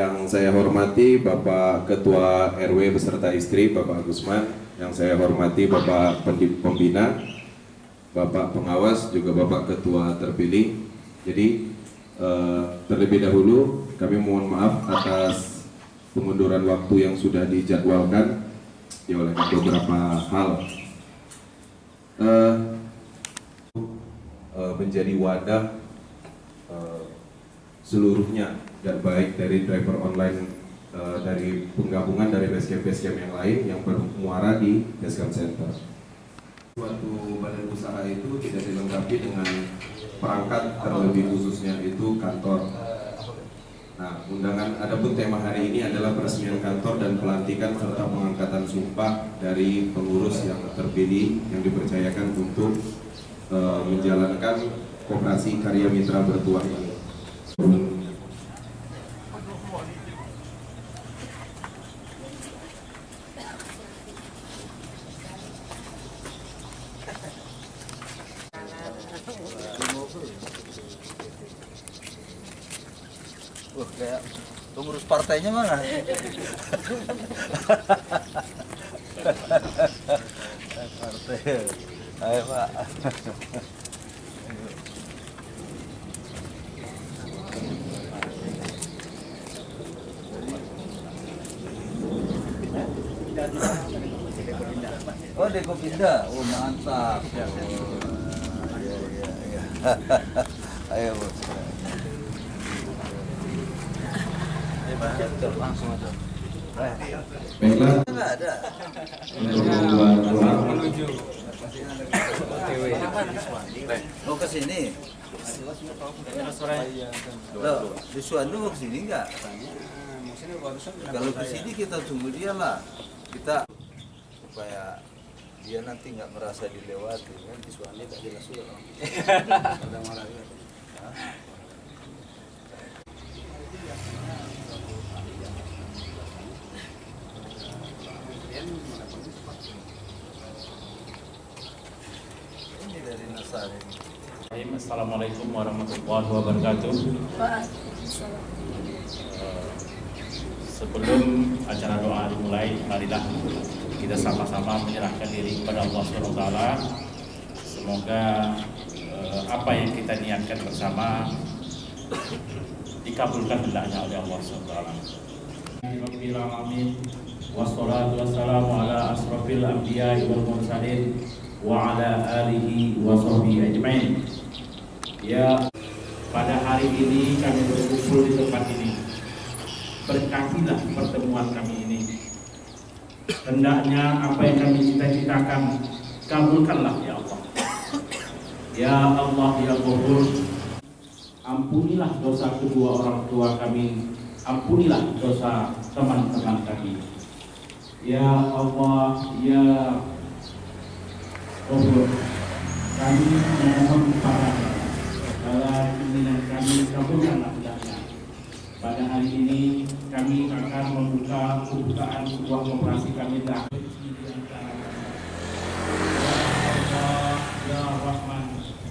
Yang saya hormati Bapak Ketua RW beserta istri Bapak Gusman, yang saya hormati Bapak Pembina, Bapak Pengawas, juga Bapak Ketua terpilih. Jadi eh, terlebih dahulu kami mohon maaf atas pengunduran waktu yang sudah dijadwalkan ya oleh beberapa hal. Eh, eh, menjadi wadah seluruhnya dan baik dari driver online eh, dari penggabungan dari basecamp basecamp yang lain yang bermuara di basecamp center. Suatu badan usaha itu tidak dilengkapi dengan perangkat terlebih khususnya itu kantor. Nah, undangan adapun tema hari ini adalah peresmian kantor dan pelantikan serta pengangkatan sumpah dari pengurus yang terpilih yang dipercayakan untuk eh, menjalankan koperasi karya mitra bertuah ini. Wah, kayak pengurus partainya mana? Partai. Ayo, Pak. Oh, Deko pindah. Oh, mantap. Oh, iya, iya, iya. Ayo, Bos. langsung aja. Baiklah, Enggak ada. untuk membuat ruang Mau ke sini? Loh, di Suwandu mau ke sini enggak? Kalau ke sini kita tunggu dia lah. Kita supaya dia nanti nggak merasa dilewati kan di tak jelas juga. Ada marah? Ini dari Nasari. Assalamualaikum warahmatullahi wabarakatuh. Eh, Sebelum acara doa dimulai, marilah kita sama-sama menyerahkan diri kepada Allah SWT. Semoga eh, apa yang kita niatkan bersama dikabulkan hendaknya oleh Allah SWT. Alamin wassalatu wassalamu ala asrafil anbiya'i wal mursalin wa ala alihi wa sahbihi ajmain. Ya, pada hari ini kami berkumpul di tempat ini. Berkatilah pertemuan kami ini. Hendaknya apa yang kami cita-citakan kabulkanlah ya Allah. Ya Allah ya Ghafur, ampunilah dosa kedua orang tua kami, ampunilah dosa teman-teman kami. Ya Allah, ya Ghafur, kami memohon kepada dalam keinginan kami kabulkanlah hendaknya. Pada hari ini kami akan membuka pembukaan sebuah operasi kami dah. Ya Rahman,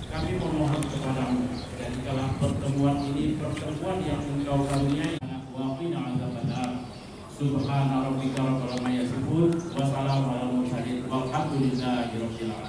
kami memohon kepadamu dan dalam pertemuan ini pertemuan yang engkau karuniai wa qina azabannar. Subhana rabbika rabbil yasifun wa salamun alal mursalin walhamdulillahi rabbil.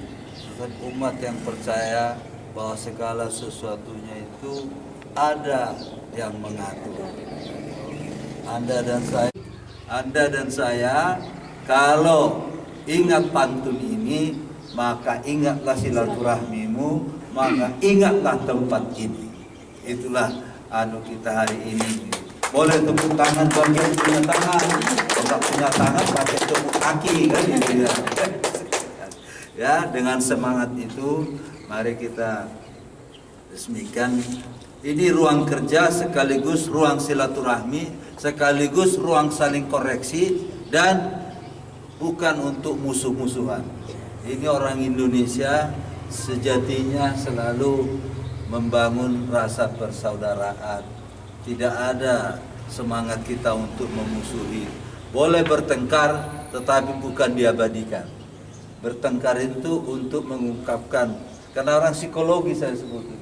tetapi umat yang percaya bahwa segala sesuatunya itu ada yang mengatur. Anda dan saya, Anda dan saya, kalau ingat pantun ini, maka ingatlah silaturahmimu, maka ingatlah tempat ini. Itulah anu kita hari ini. Boleh tepuk tangan bagi yang punya tangan, kalau punya tangan pakai tepuk kaki kan gitu ya. Ya, dengan semangat itu, mari kita resmikan. Ini ruang kerja sekaligus ruang silaturahmi sekaligus ruang saling koreksi dan bukan untuk musuh-musuhan. Ini orang Indonesia sejatinya selalu membangun rasa persaudaraan. Tidak ada semangat kita untuk memusuhi. Boleh bertengkar tetapi bukan diabadikan bertengkar itu untuk mengungkapkan karena orang psikologi saya sebutnya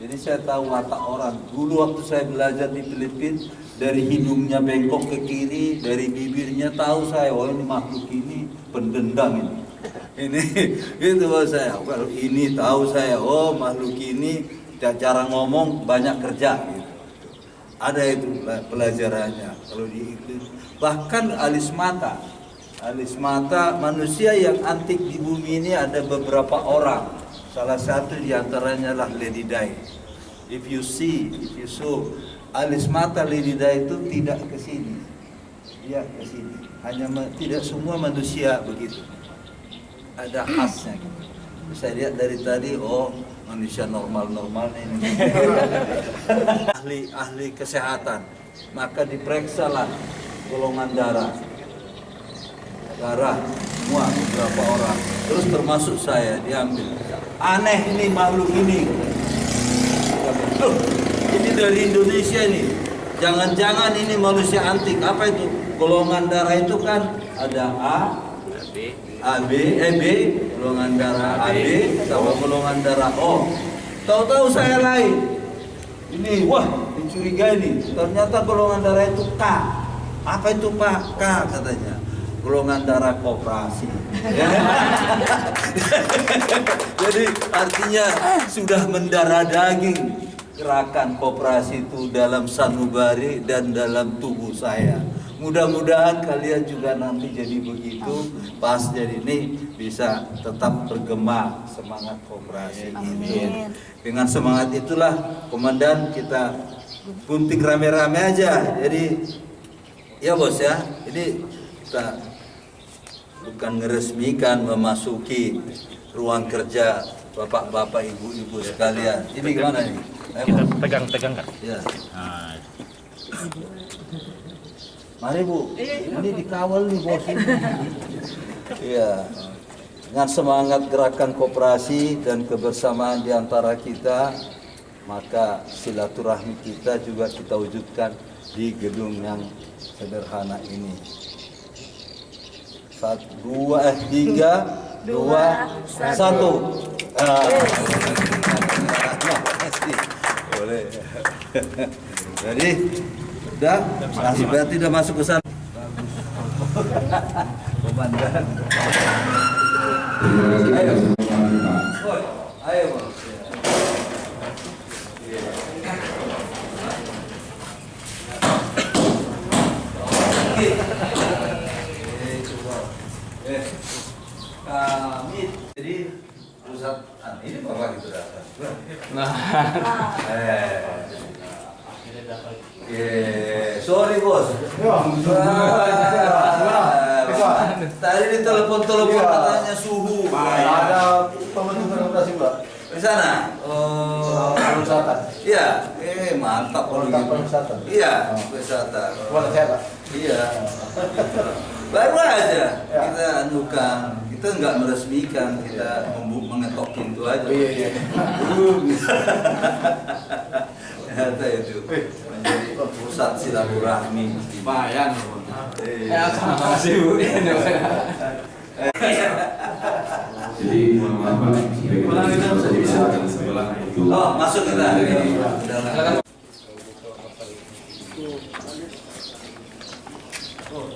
jadi saya tahu watak orang. Dulu waktu saya belajar di Filipina, dari hidungnya bengkok ke kiri, dari bibirnya tahu saya, oh ini makhluk ini pendendam ini. Ini itu saya. Kalau ini tahu saya, oh makhluk ini cara ngomong banyak kerja. Gitu. Ada itu pelajarannya. Kalau di itu bahkan alis mata, alis mata manusia yang antik di bumi ini ada beberapa orang. Salah satu di antaranya lah Lady Di. If you see, if you saw, alis mata Lady Di itu tidak ke sini. Dia ke sini. Hanya tidak semua manusia begitu. Ada khasnya. Gitu. Saya lihat dari tadi, oh manusia normal-normal ini. ahli ahli kesehatan. Maka diperiksalah golongan darah darah semua beberapa orang. Terus termasuk saya diambil. Aneh ini makhluk ini. Loh, ini dari Indonesia nih jangan-jangan ini manusia antik. Apa itu? Golongan darah itu kan ada A AB eh B golongan darah AB sama golongan darah O. Tahu-tahu saya lain. Ini wah dicurigai nih. Ternyata golongan darah itu K. Apa itu Pak? K katanya golongan darah koperasi. Ya. jadi artinya sudah mendarah daging. Gerakan koperasi itu dalam sanubari dan dalam tubuh saya. Mudah-mudahan kalian juga nanti jadi begitu pas jadi ini bisa tetap bergema semangat koperasi itu Amin. dengan semangat itulah komandan kita gunting rame-rame aja. Jadi ya bos ya. Ini kita bukan meresmikan memasuki ruang kerja bapak-bapak ibu-ibu sekalian. Ini gimana nih Kita pegang-pegang kan. ya Nah, mari bu. Ini dikawal nih bos. Ini iya. Dengan semangat gerakan kooperasi dan kebersamaan di antara kita maka silaturahmi kita juga kita wujudkan di gedung yang sederhana ini satu dua eh tiga dua satu. Ah. boleh. Jadi udah masih berarti udah masuk ke sana. Komandan. Terima kasih. Ayo. ayo bos Eh, kami jadi pusat ah, ini bapak gitu datang. Nah, eh, eh, sorry bos. Ah, Tadi di telepon-telepon katanya suhu. Ada pembentuk transportasi Mbak. Di sana. Oh, Pariwisata. Iya, eh mantap kalau gitu. pariwisata. Iya, wisata. Buat saya Pak. Iya. Baru aja Ya. kita anukan, kita nggak meresmikan kita mengetok pintu aja. Oh, iya iya. Ternyata itu menjadi pusat silaturahmi. Lumayan. Ya terima kasih bu. Iya, Jadi apa? Oh masuk kita. Oh,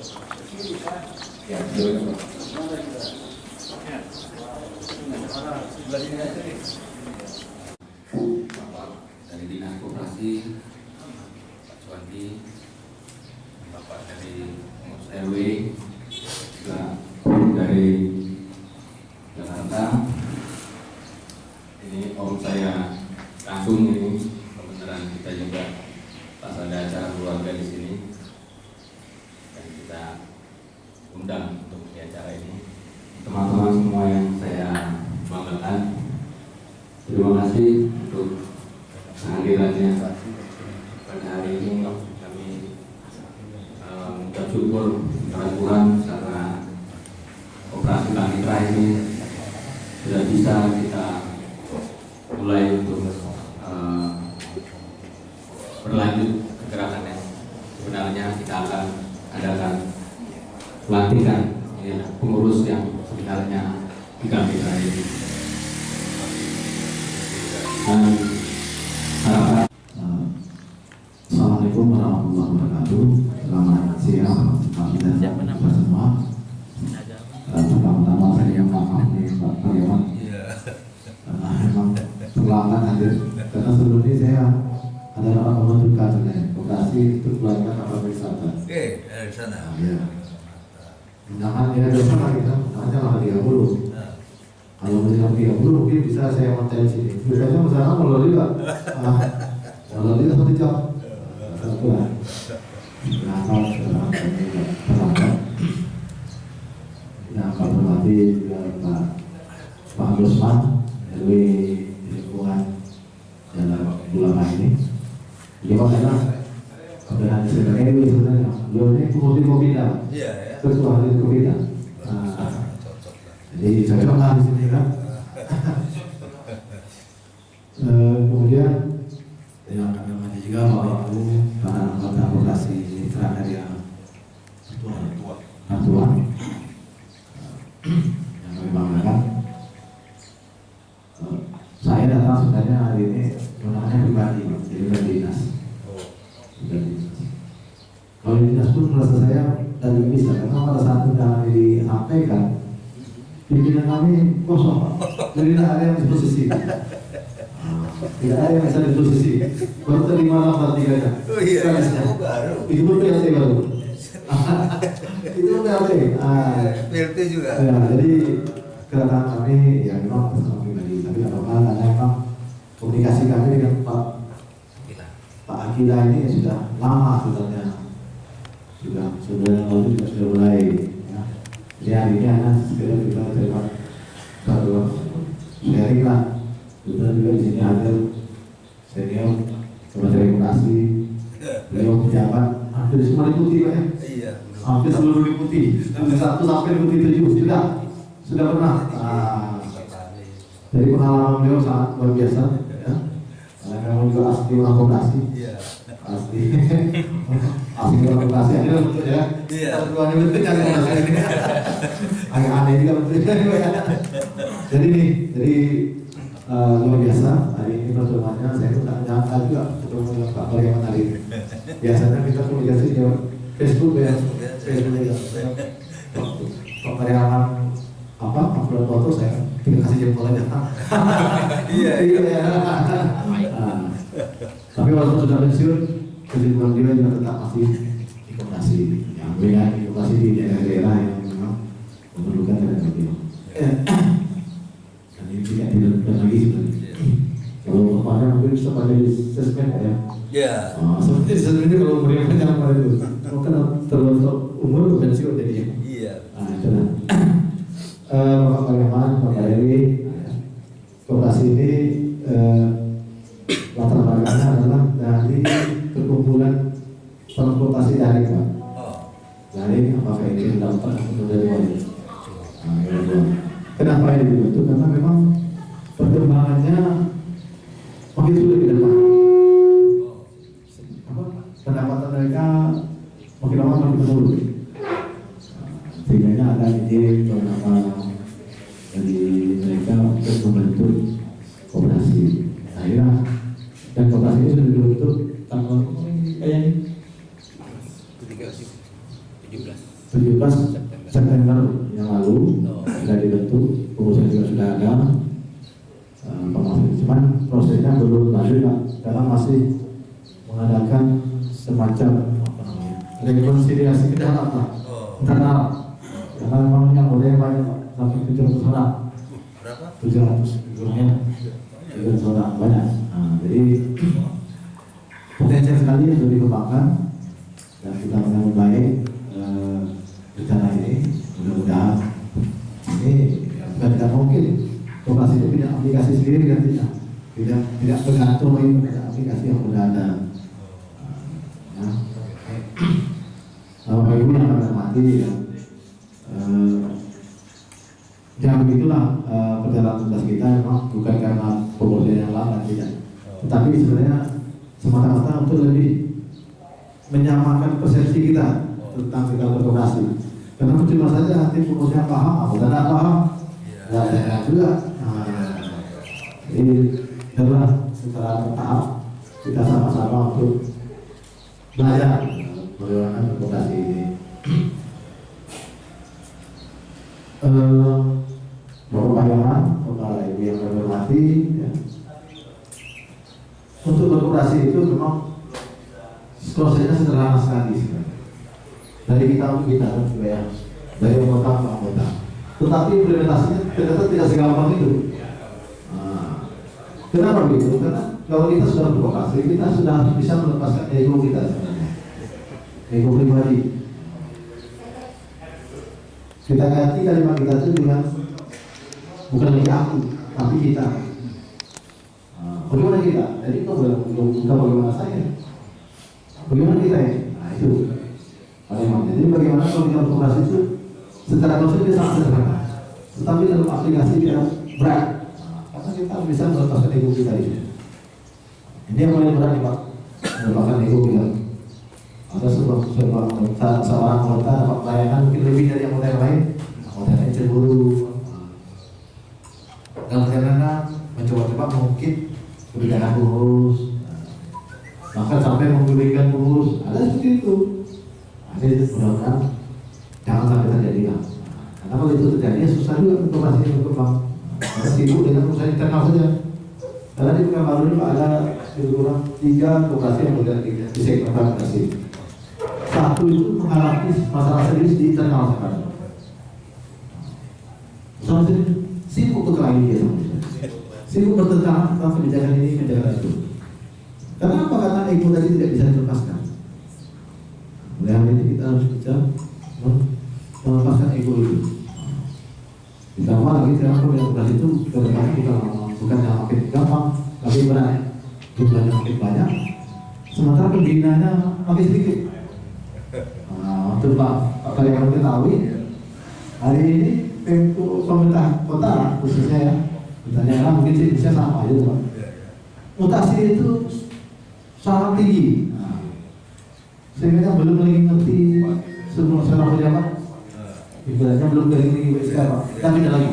Bapak dari Dinas Koperasi, Pak Suwandi, Bapak dari RW, juga dari Jakarta. Ini om saya langsung ini kebenaran kita juga pas ada acara keluarga di sini dan kita undang untuk di acara ini. Teman-teman semua yang saya banggakan, Terima kasih untuk kehadirannya pada hari ini kami eh, mengucap syukur kepada Tuhan karena operasi panitra ini sudah bisa kita mulai untuk eh, berlanjut kegerakannya. Sebenarnya kita akan adakan pelantikan ya, pengurus yang sebenarnya di Kamitra ini dan harapan Eh, Assalamualaikum warahmatullahi wabarakatuh. Selamat siang, kami dan kita semua. Eh, Pertama-tama saya yang maaf nih Pak Karyawan. Memang terlambat hadir. Karena sebelumnya saya ada rapat menentukan sebenarnya lokasi untuk keluarga kapal wisata. Oke, dari sana. Nah, ya. Undangan ya besok lah kita, undangannya tanggal 30. Nah, Menjelang 30 mungkin bisa saya montel sini. Biasanya misalnya kalau juga, ah, kalau juga satu jam. Satu lah. Berapa, berapa, berapa. Nah, kalau nanti juga Pak Pak Gusman RW lingkungan dalam ulama ini. Dia Pak karena kebenaran sebenarnya RW sebenarnya. Beliau ini pemutih kopi Iya ya. Ketua hari kopi Nah, Cocok lah. jadi cocok lah di sini kan. Eh, kemudian ya kami hormati juga bapak ibu para anggota koperasi mitra karya Atuan yang kami banggakan. Eh, saya datang sebenarnya hari ini menggunakan pribadi, jadi bukan dinas. Bukan dinas. Kalau di merasa saya dari bisa karena pada saat undangan disampaikan pimpinan kami kosong. Jadi tidak ada yang di posisi tidak ada yang bisa di posisi baru terima lambat tiga jam Oh iya, iya. Oh, baru. itu pun PLT baru. Itu pun PLT ah, PLT juga. ya, jadi kedatangan kami ya memang bersama pribadi tapi tidak apa-apa karena memang komunikasi kami dengan Pak Pak Akila ini sudah lama sebenarnya sudah sebenarnya lalu juga sudah mulai ya. Jadi hari ini anak sekedar kita terima satu. Sharing lah kemudian juga di sini ada senior Kementerian Komunikasi beliau pejabat hampir semua diikuti Pak ya? Iya. hampir seluruh diikuti. Dari satu sampai diikuti tujuh. Sudah? Sudah pernah? Ah, dari pengalaman beliau sangat luar biasa ya. Karena memang juga asli Iya. Pasti. Asli orang komunikasi ada bentuk ya. Iya. Tuan bentuk yang komunikasi ini agak aneh juga bentuknya jadi nih jadi eh, luar biasa. Hari ini pertemuannya saya pun tak nyangka juga ketemu dengan Pak Paryawan hari ini biasanya kita komunikasi lewat Facebook ya. Facebook ya. Waktu Pak Paryawan apa upload foto saya tinggal kasih jempol aja Iya, iya. Ya Nah, tapi walaupun sudah pensiun kesibukan dia juga tetap masih di komunikasi yang beda di komunikasi di daerah-daerah yang memang memerlukan tenaga beliau dan ini tidak dilakukan lagi sebenarnya kalau kemarin mungkin bisa pada di sesmed ya Iya. Oh, sebenarnya sebenarnya kalau umurnya jangan pada itu mungkin terlalu umur pensiun jadinya Iya. Nah, itu lah. Eh, Bapak Pangeman, Bapak Dewi, Daring apakah ini terdaftar atau dari mana? Nah, ini dua. Kenapa ini dibentuk? Karena memang perkembangannya makin sulit ke depan. Apa? Pendapatan mereka makin lama makin menurun sehingga ada ide beberapa dari mereka untuk membentuk koperasi. Akhirnya dan koperasi ini sudah dibentuk tanggal kayak ini 17 September yang lalu sudah dibentuk, pengurusnya juga sudah ada. Eh, pengurus. Cuman prosesnya belum lanjut Pak, karena masih mengadakan semacam apa namanya, rekonsiliasi ke dalam Pak, internal. Karena memang yang boleh banyak Pak, sampai 700 orang. Berapa? 700 kurangnya 700 orang banyak. Nah, jadi potensial sekali untuk dikembangkan dan kita menyambut baik eh, rencana ini mudah-mudahan ini ya, tidak mungkin koperasi itu punya aplikasi sendiri kan tidak. Tidak tidak bergantung lagi pada aplikasi yang sudah ada. Ya. Nah, Bapak Ibu yang kami hormati ya, eh, ya begitulah eh, perjalanan tugas kita. Memang bukan karena pengurusnya yang lama tidak. Tetapi sebenarnya semata-mata untuk lebih menyamakan persepsi kita tentang segala berkomunikasi. Karena cuma saja nanti pengurusnya paham, aku tidak paham, ya saya juga. Nah, jadi adalah secara bertahap kita sama-sama untuk belajar bagaimana berkomunikasi ini. Bapak Pahlawan, Bapak Ibu yang kami hormati, ya. untuk berkomunikasi itu memang prosesnya sederhana sekali. Dari kita untuk kita ya, dari anggota ke anggota. Tetapi implementasinya ternyata tidak segampang itu. Nah, kenapa begitu? Karena kalau kita sudah bervokasi, kita sudah bisa melepaskan ego kita sebenarnya, ego pribadi. Kita ganti kalimat kita itu dengan bukan lagi aku, tapi kita. Nah, bagaimana kita? Jadi itu bukan bagaimana saya. Bagaimana kita ini? Nah itu bagaimana. Jadi bagaimana kalau kita itu secara konsep dia sangat sederhana. Tetapi dalam aplikasi dia berat. Nah, karena kita bisa melepaskan ego kita itu. Ini yang paling berat nih Pak. Melepaskan ego kita. Ada sebuah sebuah anggota, seorang anggota dapat pelayanan mungkin lebih dari anggota yang lain. Anggota yang lain cemburu. Dalam karena mencoba-coba mungkin kebijakan pengurus, bahkan sampai menggulingkan pengurus ada seperti itu itu mudah-mudahan jangan sampai terjadi lah karena kalau itu terjadi ya susah juga untuk masih berkembang. Karena sibuk dengan urusan internal saja. Karena di bukan baru ini ada kurang tiga lokasi yang berada di, sektor transportasi. Satu itu mengalami masalah serius di internal sekarang sama serius sibuk berkelahi dia sama sibuk bertentangan tentang kebijakan ini kebijakan itu. Kenapa? Karena ego tadi tidak bisa dilepaskan. Oleh hal ini kita harus bisa melepaskan ego itu. Ditambah lagi sekarang komunitas itu ke depan bukan bukan yang makin gampang, tapi benar jumlahnya makin banyak. Sementara pembinanya makin sedikit. Nah, Pak Karyawan ketahui hari ini untuk pemerintah kota khususnya ya, misalnya mungkin sih bisa sama aja Pak. Mutasi itu sangat tinggi. Sehingga yang belum lagi ngerti sebelum sekarang pejabat, ibaratnya belum dari lagi WSK Pak, kita beda lagi.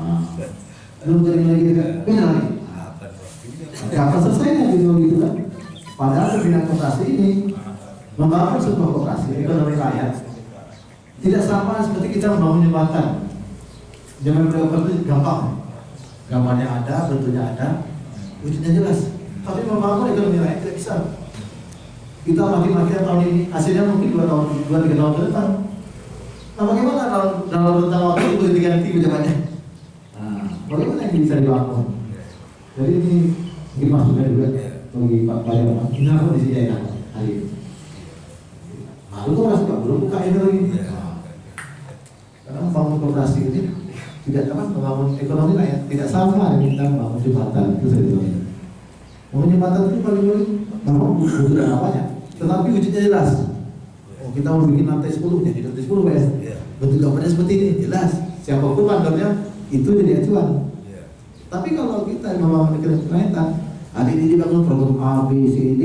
Nah, belum dari lagi beda lagi. Kapan selesainya gitu gitu kan? Padahal pembinaan koperasi ini membangun sebuah koperasi ekonomi rakyat tidak sama seperti kita membangun jembatan. Zaman berapa itu gampang, gambarnya ada, bentuknya ada, wujudnya jelas tapi membangun ekonomi rakyat tidak bisa. Kita makin-makin tahun ini, hasilnya mungkin dua tahun, dua tiga tahun ke depan. Nah, bagaimana kalau dalam rentang waktu itu diganti pejabatnya? Nah, bagaimana yang bisa dibangun? Jadi ini ini maksudnya juga bagi Pak Pak Ini apa di sini ya hari ini? Lalu tuh masih belum buka ini lagi. Nah, karena membangun koperasi ini tidak apa membangun ekonomi rakyat tidak sama dengan kita membangun jembatan itu sebetulnya. Membangun jembatan itu paling paling memang butuh dana banyak, tetapi wujudnya jelas. Oh kita mau bikin lantai 10 jadi lantai 10 guys. Bentuk gambarnya seperti ini jelas. Siapa pun mandornya itu jadi acuan. Tapi kalau kita membangun kereta hari ini dibangun program A, B, C, D,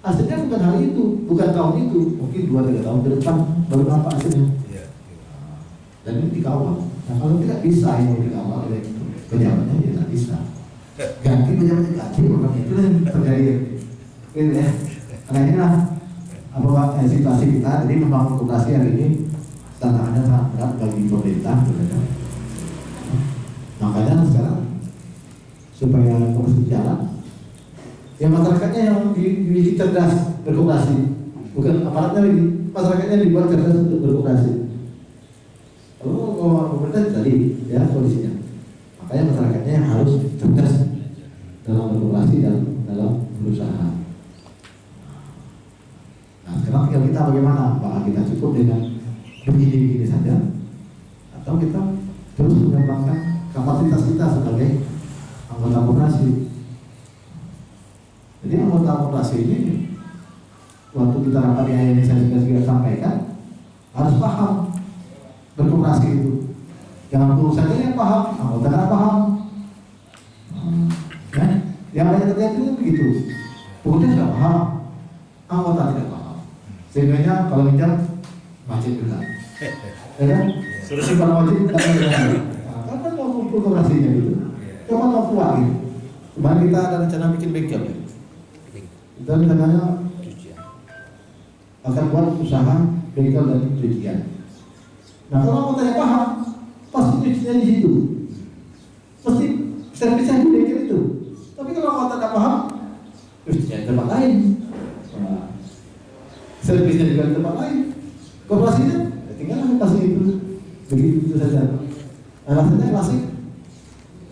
hasilnya bukan hari itu, bukan tahun itu, mungkin dua tiga tahun ke depan baru nampak hasilnya. Dan ini dikawal. Nah kalau tidak bisa yang dikawal oleh pejabatnya ya tidak bisa. Ganti pejabatnya ganti, program itu yang terjadi. Gitu ya. Karena inilah apa eh, situasi kita. Jadi membangun koperasi hari ini tantangannya sangat berat bagi pemerintah gitu kan. makanya sekarang supaya komunikasi jalan ya masyarakatnya yang di- dibikin cerdas berkomunikasi bukan aparatnya lagi masyarakatnya dibuat cerdas untuk berkomunikasi kalau pemerintah tadi ya kondisinya makanya masyarakatnya harus cerdas dalam berkomunikasi dan dalam berusaha sekarang tinggal kita bagaimana? Apakah kita cukup dengan begini-begini saja? Atau kita terus mengembangkan kapasitas kita sebagai anggota koperasi? Jadi anggota koperasi ini waktu kita rapat di ini saya sudah sudah sampaikan harus paham berkoperasi itu. Jangan guru saja yang paham anggota tidak paham. Hmm, ya. Yang banyak terjadi itu begitu. Pokoknya sudah paham anggota tidak paham sehingga kalau minjam macet juga. Ya kan? Sudah simpan wajib tidak ada kan kan mau kumpul koperasinya gitu. Coba mau keluar gitu. Kemarin kita ada rencana bikin bengkel ya? Kita rencananya akan buat usaha bengkel dan cucian. Nah kalau anggotanya paham pasti cucinya di situ. Pasti servisnya di bengkel itu. Tapi kalau anggota tidak paham cucinya di tempat lain. Nah, servisnya juga di tempat lain. Kooperasinya ya tinggal kasih itu. Begitu itu saja. Alasannya klasik.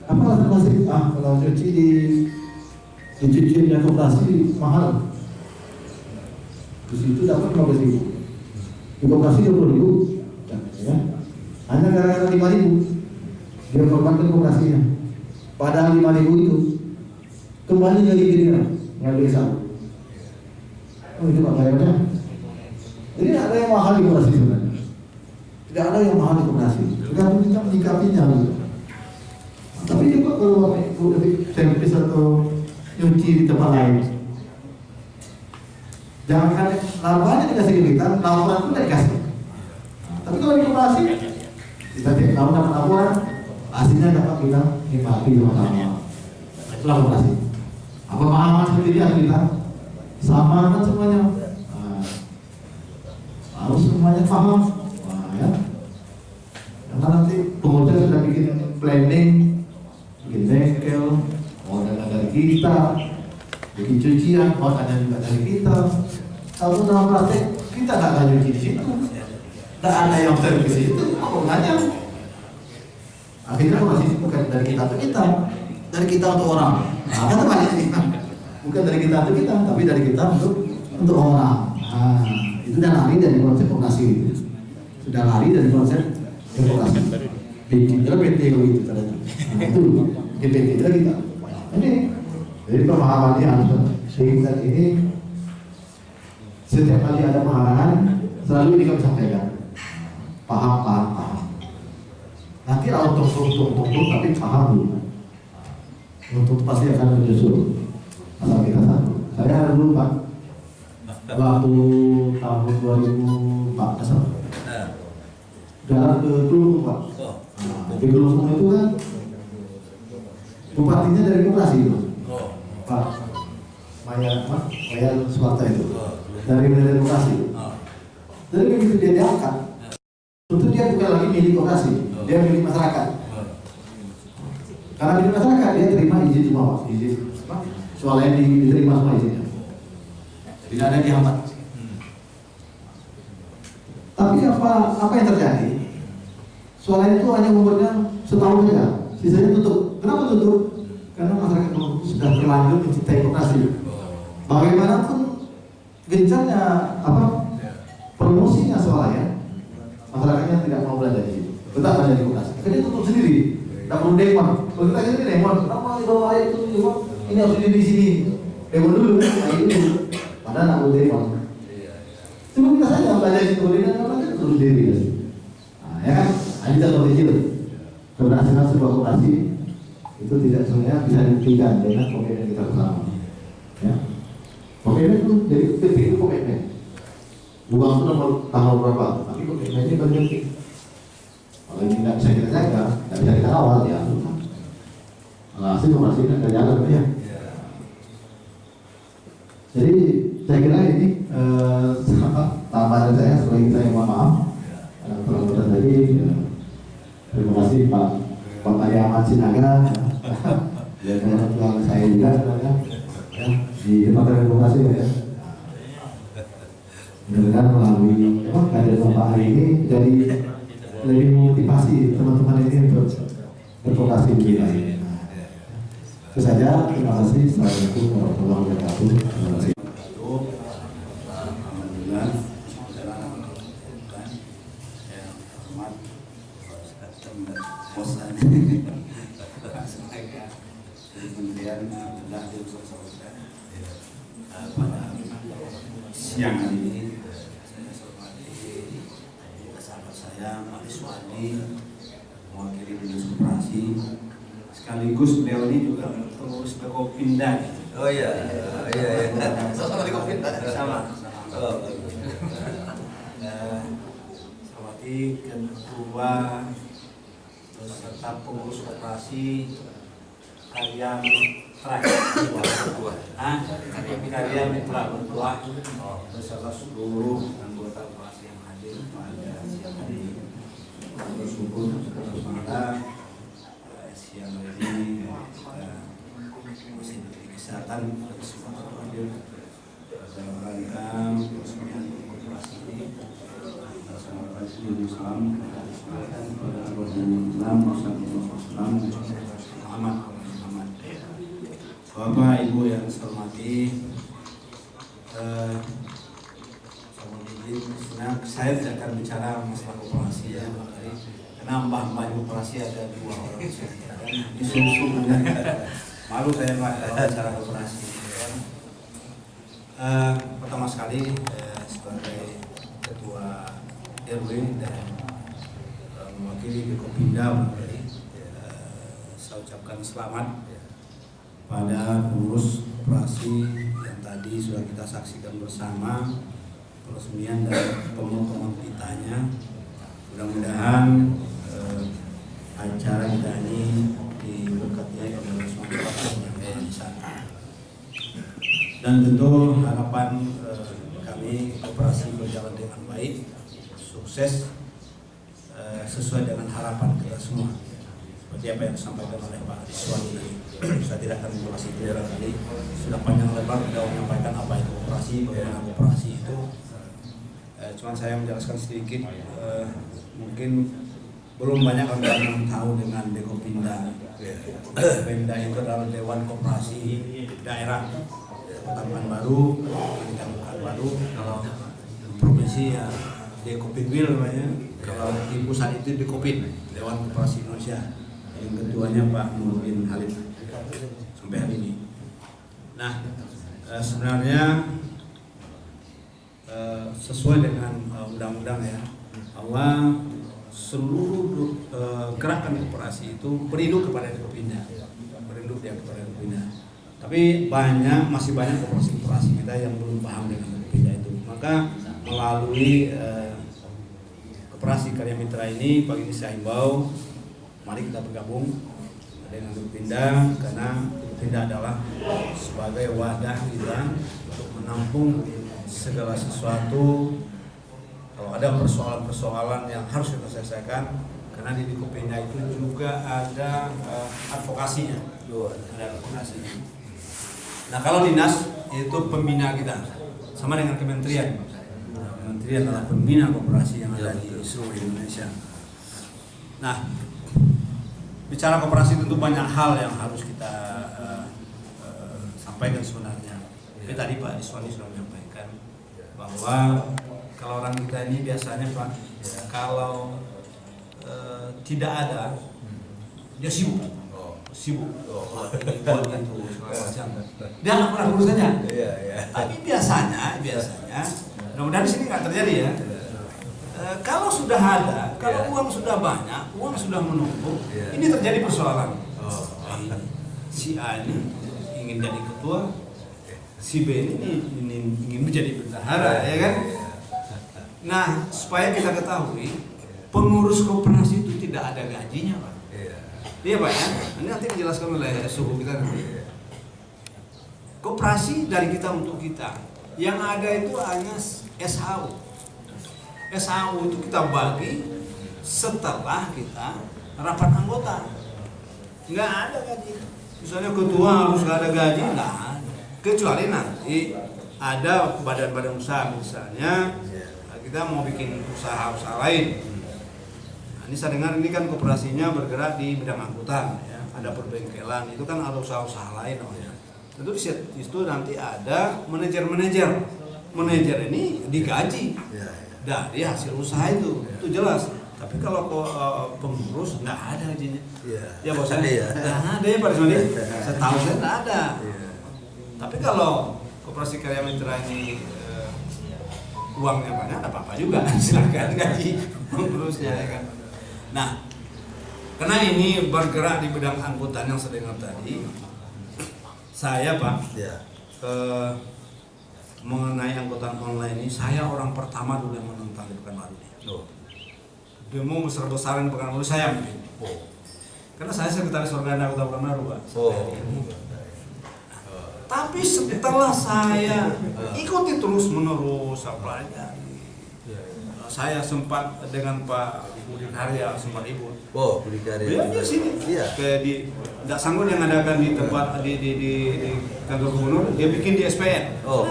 Apa alasan klasik? Ah kalau cuci di di cuciannya kooperasi mahal. Di situ dapat 15 ribu. Di kooperasi 20 ribu. Ya. hanya gara-gara 5 ribu. Dia korbankan kooperasinya. Padahal 5 ribu itu kembali dari dirinya ngambil satu oh itu pak bayarnya jadi tidak ada yang mahal di koperasi sebenarnya. Tidak ada yang mahal di koperasi. Tergantung kita menyikapinya gitu. Tapi juga kalau bapak ibu atau nyuci di tempat lain. Jangan laporannya dikasih ke kita, laporan pun dikasih. Tapi kalau di koperasi, kita tiap tahun dapat laporan, hasilnya dapat kita nikmati sama-sama. Itulah koperasi. Apa pemahaman seperti dia kita? Sama kan semuanya. Harus semuanya paham. Ya. Karena nanti pengusaha sudah bikin planning bikin bengkel mau dana dari kita bikin cucian mau dana juga dari kita. Kalau dalam praktek kita nggak ada cuci di situ. Nggak ada yang servis situ apa nanya akhirnya masih bukan dari kita untuk kita dari kita untuk orang. Nah, kan sih bukan dari kita untuk kita tapi dari kita untuk untuk orang. Nah, itu sudah lari dari konsep vokasi itu sudah lari dari konsep vokasi PT itu PT kalau itu tadi nah, itu. Itu kita ini. Jadi pemahaman ini harus sehingga ini setiap kali ada pengarahan selalu ini kami sampaikan. Paham paham paham. Nanti auto untuk untuk tapi paham. Dulu untuk pasti akan menyusul. Asal kita satu. Saya dulu pak waktu tahun 2014 Nah, jalan ke Kelungkung pak. Oh, nah, di Kelungkung itu kan bupatinya dari koperasi itu oh, pak Maya apa Maya Suwarta itu. Oh, dari dari koperasi oh. jadi begitu dia diangkat. Tentu dia bukan lagi milik koperasi dia milik masyarakat. Oh. karena milik masyarakat dia terima izin semua pak. Izin apa? Soalnya di- diterima semua izinnya tidak ada dihambat. Tapi apa apa yang terjadi? Soalnya itu hanya umurnya setahun saja, sisanya tutup. Kenapa tutup? Karena masyarakat sudah terlanjur mencintai koperasi. Bagaimanapun gencarnya apa promosinya soalnya masyarakatnya tidak mau belanja di situ, tetap belanja di koperasi. Akhirnya tutup sendiri, tidak perlu demon. Kalau kita ini demon, kenapa di bawah itu? Ini harus di sini. Demon dulu, nah ini dulu. Padahal tidak perlu demon. Cuma kita saja belajar Korea orang kan terus diri ya. Nah, ya kan? Nah, ini contoh kecil. Keberhasilan sebuah koperasi itu tidak sebenarnya bisa dibuktikan dengan komitmen kita bersama. Ya. Komitmen itu jadi penting itu komitmen. Uang itu nomor tanggal berapa, tapi komitmen ini penting. Kalau ini tidak bisa kita jaga, tidak bisa kita awal ya. Nah, hasil koperasi akan jalan ya. Jadi saya kira ini apa, tambahan saya sebagai saya mohon maaf eh, terlalu kasih Pak Pak Tari Ahmad Sinaga ya teman teman saya juga sebenarnya ya, di Departemen Demokrasi ya mudah-mudahan melalui apa kehadiran Bapak hari ini jadi lebih motivasi teman-teman ini untuk bervokasi di bidang ini. Itu saja, terima kasih. Assalamualaikum warahmatullahi wabarakatuh. Terima kasih. Alhamdulillah saudara kan ya hormat bosan saya pada siang. Hari ini saya hormati sahabat saya Pak Iswadi mewakili dinas koperasi sekaligus beliau ini juga pengurus Bekopinda Oh iya, iya, iya. sama di Kopinda sama. Oh, Eh, Sawati ketua terus serta pengurus koperasi ah karya mitra bertuah beserta seluruh anggota koperasi yang hadir pada siang hari bersyukur pada eh, siang hari ini eh, kesehatan kesempatan hadir dalam rangka peresmian koperasi ini Assalamualaikum warahmatullahi wabarakatuh. Bapak Ibu yang saya hormati, eh, saya tidak akan bicara masalah koperasi ya, karena mbah-mbah koperasi ada dua orang dan disusun malu saya Pak kalau bicara koperasi. ya. Eh, pertama sekali eh, sebagai ketua RW dan eh, mewakili Bikopinda Bali, eh, saya ucapkan selamat pada pengurus operasi yang tadi sudah kita saksikan bersama peresmian dan pemotongan pitanya. Mudah-mudahan eh, acara kita ini diberkati oleh SWT yang sana dan tentu harapan eh, kami operasi berjalan dengan baik sukses eh, sesuai dengan harapan kita semua. Seperti apa yang disampaikan oleh Pak Iswani saya tidak akan mengulas itu kali sudah panjang lebar sudah menyampaikan apa itu operasi bagaimana operasi itu. Eh, cuman saya menjelaskan sedikit eh, mungkin belum banyak orang yang tahu dengan Dekopinda Pemda itu adalah Dewan Koperasi Daerah Kota Baru, Kota baru kalau provinsi ya Dekopinwil namanya. Kalau di pusat itu Dekopin Dewan Koperasi Indonesia. Yang ketuanya Pak Nurdin Halid sampai hari ini. Nah eh, sebenarnya eh, sesuai dengan eh, undang-undang ya bahwa seluruh gerakan koperasi itu berinduk kepada Dekopinda berinduk dia kepada Dekopinda tapi banyak masih banyak koperasi-koperasi kita yang belum paham dengan Dekopinda itu. Maka melalui eh, karya mitra ini pagi ini saya himbau mari kita bergabung dengan Dekopinda karena Dekopinda adalah sebagai wadah kita untuk menampung segala sesuatu. Kalau ada persoalan-persoalan yang harus kita selesaikan karena di Dekopinda itu juga ada eh, advokasinya. Ada advokasinya. Nah kalau dinas itu pembina kita. Sama dengan kementerian. Nah, kementerian adalah pembina koperasi yang ada di seluruh Indonesia. Nah bicara koperasi tentu banyak hal yang harus kita eh, eh, sampaikan sebenarnya. Tapi tadi Pak Iswani sudah menyampaikan bahwa kalau orang kita ini biasanya Pak kalau eh, tidak ada dia sibuk. Sibuk. Ini buat itu dia nggak pernah urusannya. Tapi biasanya biasanya mudah-mudahan di sini nggak terjadi ya Eh, kalau sudah ada, kalau uang sudah banyak, uang sudah menumpuk, ini terjadi persoalan. Si A ini ingin jadi ketua, si B ini ingin, ingin menjadi bendahara, ya kan? Nah, supaya kita ketahui, pengurus koperasi itu tidak ada gajinya, Pak. Iya, Pak ya. Ini nanti dijelaskan oleh suhu kita nanti. Koperasi dari kita untuk kita. Yang ada itu hanya SHU. SHU itu kita bagi setelah kita rapat anggota. Nggak ada gaji. Misalnya ketua harus nggak ada gaji, nggak ada. Kecuali nanti ada badan-badan usaha misalnya kita mau bikin usaha-usaha lain. Nah, ini saya dengar ini kan kooperasinya bergerak di bidang angkutan, ya. ada perbengkelan, itu kan ada usaha-usaha lain. Oh, ya. Tentu di situ nanti ada manajer-manajer. Manajer ini digaji dari hasil usaha itu, itu jelas. Tapi kalau eh, pengurus nggak ada gajinya. Ya bos Ada ya? Nggak ada ya Pak Rismadi. Setahu saya nggak ada. Tapi kalau koperasi karya mitra ini eh, uangnya banyak, ada apa-apa juga. Silakan gaji pengurusnya ya kan. Nah, karena ini bergerak di bidang angkutan yang saya dengar tadi, saya Pak eh, mengenai angkutan online ini, saya orang pertama dulu yang menentang di Pekanbaru ini. Demo besar-besaran Pekanbaru saya mungkin. Karena saya sekretaris organda Kota Pekanbaru, Pak. Tapi setelah saya ikuti terus menerus saya pelajari. Saya sempat dengan Pak Budi Karya sempat ikut. Oh, Budi Karya. Dia di sini. Iya. Kayak di nggak sanggup yang adakan di tempat di di di, di kantor gubernur, dia bikin di SPN. Oh.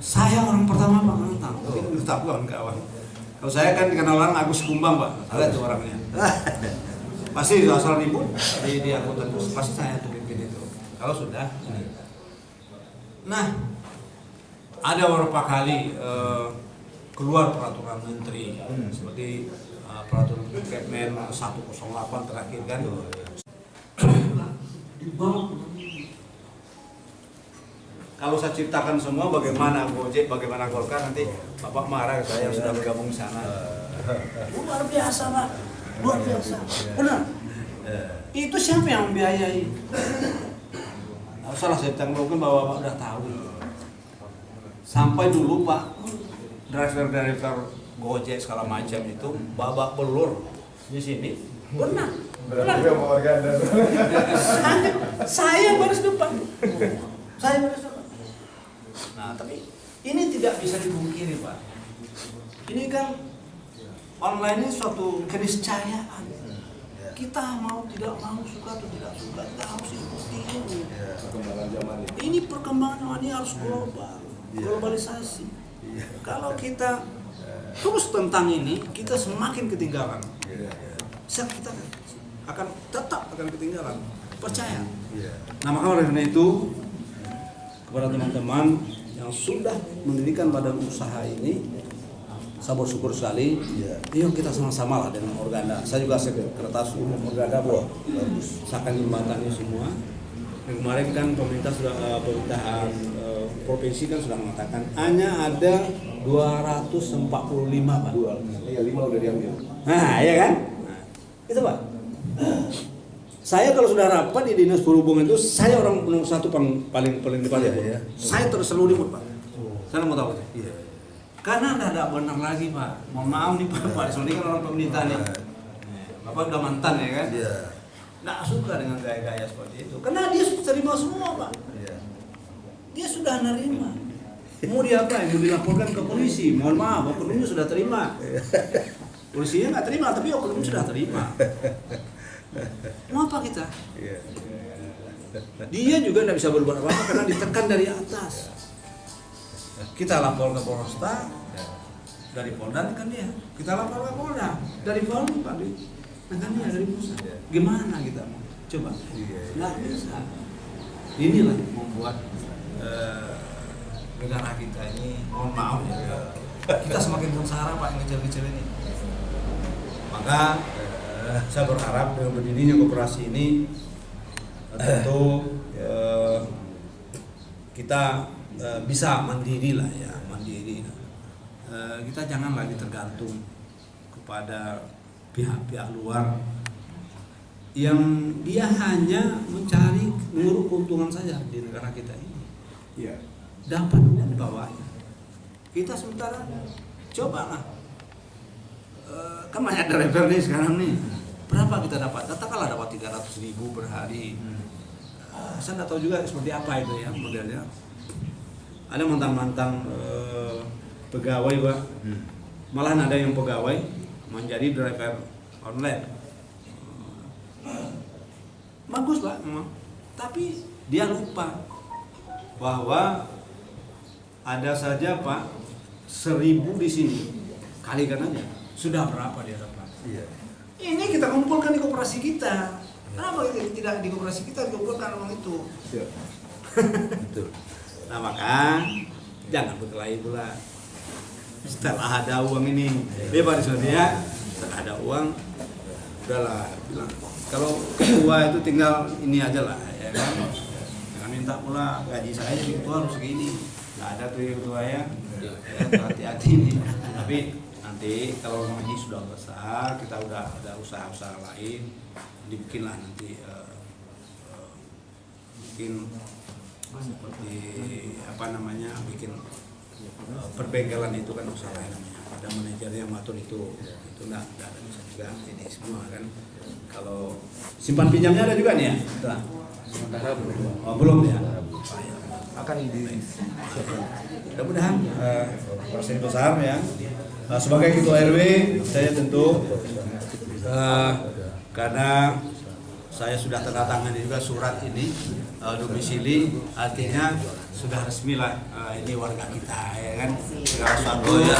Saya. Oh. Orang pertama Pak menentang. Oh. tahu kawan-kawan. Kalau saya kan dikenal orang Agus Kumbang Pak. Ada tuh orangnya. Pasti asal ribut di di angkutan bus. Pasti saya tuh pimpin itu. Kalau sudah. Nah, ada beberapa kali eh, keluar peraturan menteri seperti eh, peraturan Kepmen 108 terakhir kan. Di bawah kalau saya ceritakan semua bagaimana Gojek, bagaimana Golkar nanti Bapak marah saya yang sudah bergabung di sana. Luar biasa Pak, luar biasa. Benar. Itu siapa yang membiayai? Nah, salah saya tanggung bahwa Bapak udah tahu. Sampai dulu Pak, driver-driver Gojek segala macam itu babak belur di sini. Benar. Benar. Saya, saya baris depan. Saya depan. Nah, tapi ini tidak bisa dipungkiri, Pak. Ini kan online ini suatu keniscayaan. Kita mau tidak mau suka atau tidak suka kita harus ikuti ini. Ini perkembangan ini harus global, globalisasi. Kalau kita terus tentang ini, kita semakin ketinggalan. Siap kita akan tetap akan ketinggalan. Percaya. Nah maka oleh karena itu kepada teman-teman yang sudah mendirikan badan usaha ini, saya bersyukur sekali. Yuk kita sama-sama lah dengan Organda. Saya juga sekretaris umum Organda, Bu. Saya akan jembatani semua. Dan kemarin kan pemerintah sudah eh, pemerintahan eh, provinsi kan sudah mengatakan hanya ada 245 pak. Iya, lima udah diambil. Nah, ya kan? Nah, itu pak. Saya kalau sudah rapat di dinas perhubungan itu saya orang nomor satu paling paling paling depan ya. Saya terus selalu ribut pak. Saya mau tahu. Iya. Karena anda tidak benar lagi pak. Mohon maaf nih pak. Pak Sony kan orang pemerintah nih. Bapak udah mantan ya kan? Iya. Nggak suka dengan gaya-gaya seperti itu. Karena dia sudah terima semua pak. Iya. Dia sudah nerima. Mau diapain? Mau dilaporkan ke polisi? Mohon maaf, oknumnya sudah terima. Polisinya nggak terima, tapi oknum sudah terima. Mau apa kita? Dia juga tidak bisa berbuat apa-apa karena ditekan dari atas. Kita lapor ke Polresta, dari Polda kan dia. Kita lapor ke Polda, dari Polda Pak kan dia dari pusat. Gimana kita mau? Coba. Nggak bisa. Inilah yang membuat eh, negara kita ini, mohon maaf ya, kita semakin sengsara Pak yang kecil-kecil ini. Maka saya berharap dengan berdirinya koperasi ini tentu eh, kita eh, bisa mandiri lah ya, mandiri. Eh, kita jangan lagi tergantung kepada pihak-pihak luar yang dia hanya mencari menguruk keuntungan saja di negara kita ini. Iya. Dapat di bawahnya. Kita sementara coba lah. Eh, kan banyak driver nih sekarang nih. Berapa kita dapat? Katakanlah dapat 300 ribu per hari. Eh, saya nggak tahu juga seperti apa itu ya modelnya. Ada mantan-mantan eh, pegawai pak malahan ada yang pegawai menjadi driver online bagus lah memang tapi dia lupa bahwa ada saja pak seribu di sini kalikan aja sudah berapa dia dapat Iya. Ini kita kumpulkan di koperasi kita. Kenapa kita tidak di koperasi kita dikumpulkan uang itu? Betul. nah maka jangan berkelahi pula. Setelah ada uang ini dia pada dia setelah ada uang udahlah bilang kalau ketua itu tinggal ini aja lah ya kan? Jangan minta pula gaji saya jadi ketua harus segini. Nggak ada tuh ya ketua ya. Ya, hati-hati nih. Tapi nanti kalau ngaji sudah besar kita udah ada usaha-usaha lain dibikinlah nanti eh, eh, bikin seperti apa namanya bikin eh, perbengkelan itu kan usaha lain namanya. Ada manajer yang ngatur itu. Itu enggak enggak ada bisa juga. Ini semua kan kalau simpan pinjamnya ada juga nih ya? Sudah. oh belum ya? Akan di mudah-mudahan eh, persen besar ya Nah, sebagai ketua RW saya tentu eh, karena saya sudah tanda tangan juga surat ini eh, domisili artinya sudah resmi lah eh, ini warga kita ya kan? Segala sesuatu ya.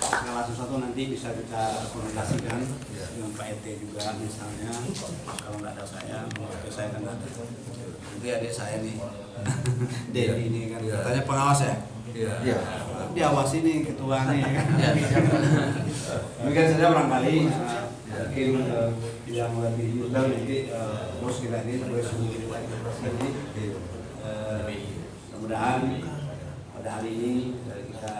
segala sesuatu nanti bisa kita komunikasikan dengan Pak RT juga misalnya. Kalau nggak ada saya ke saya kan ada. Nanti adik saya nih Dedi ini kan. Katanya pengawas ya Iya. diawasi nih ketua nih. Kan mungkin saja barangkali uh, mungkin uh, yang lebih detail nanti uh, bos kita ini boleh suruh jadi uh, mudah-mudahan pada hari ini dari kita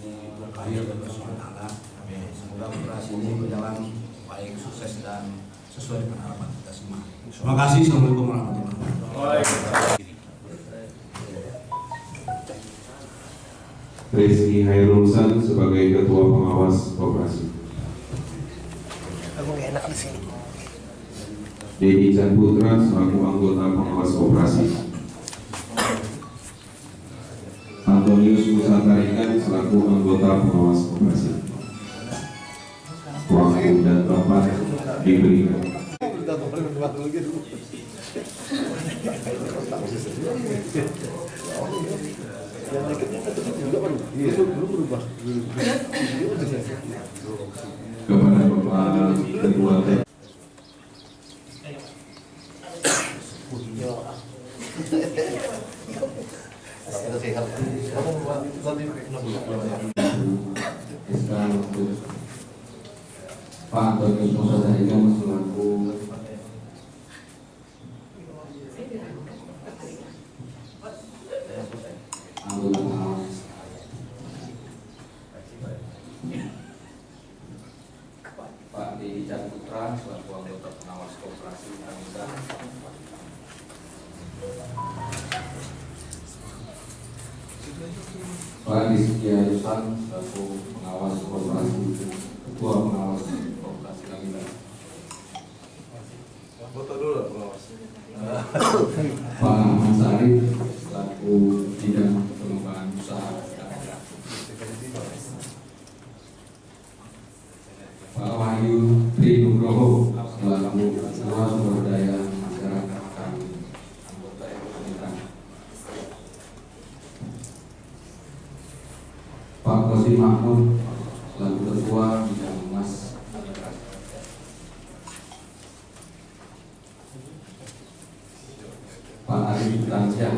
ini berkarir dan bersemangat semoga operasi ini berjalan baik sukses dan sesuai dengan harapan kita semua. Terima kasih. Assalamualaikum warahmatullahi wabarakatuh Rizky Hairulsan sebagai Ketua Pengawas Koperasi. Aku enak di sini. Dedi Chan Putra selaku anggota pengawas koperasi. Antonius Musa Tarikan selaku anggota pengawas koperasi. Waktu dan tempat diberikan. Kepada Bapak Ketua TK sekarang untuk Pak Antonius Musa Tarikan selaku anggota pengawas Pak Dedi Putra selaku anggota pengawas koperasi Anggota Pak Rizky Arusan selaku pengawas koperasi Ketua pengawas koperasi Anggota Foto dulu pengawas. Pak Ahmad Sarif selaku bidang pengembangan usaha Pak Wahyu Trinugroho selaku Ketua Sumber Daya Masyarakat kami anggota ekonomi Pak Kosim Mahmud selaku Ketua Bidang Mas Pak Arif Tansyah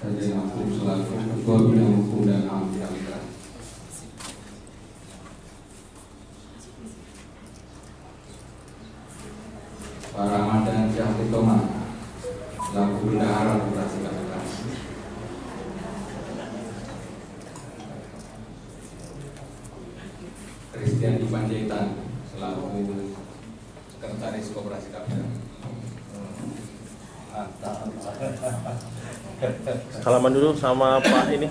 dari Lampung selaku Ketua Bidang Hukum dan HAM Kalimantan. Pak Ramadan Syahri Toman selaku Bendahara Operasi Kalimantan. Christian Dipanjaitan selaku Sekretaris Koperasi Kalimantan. Salaman dulu sama Pak ini.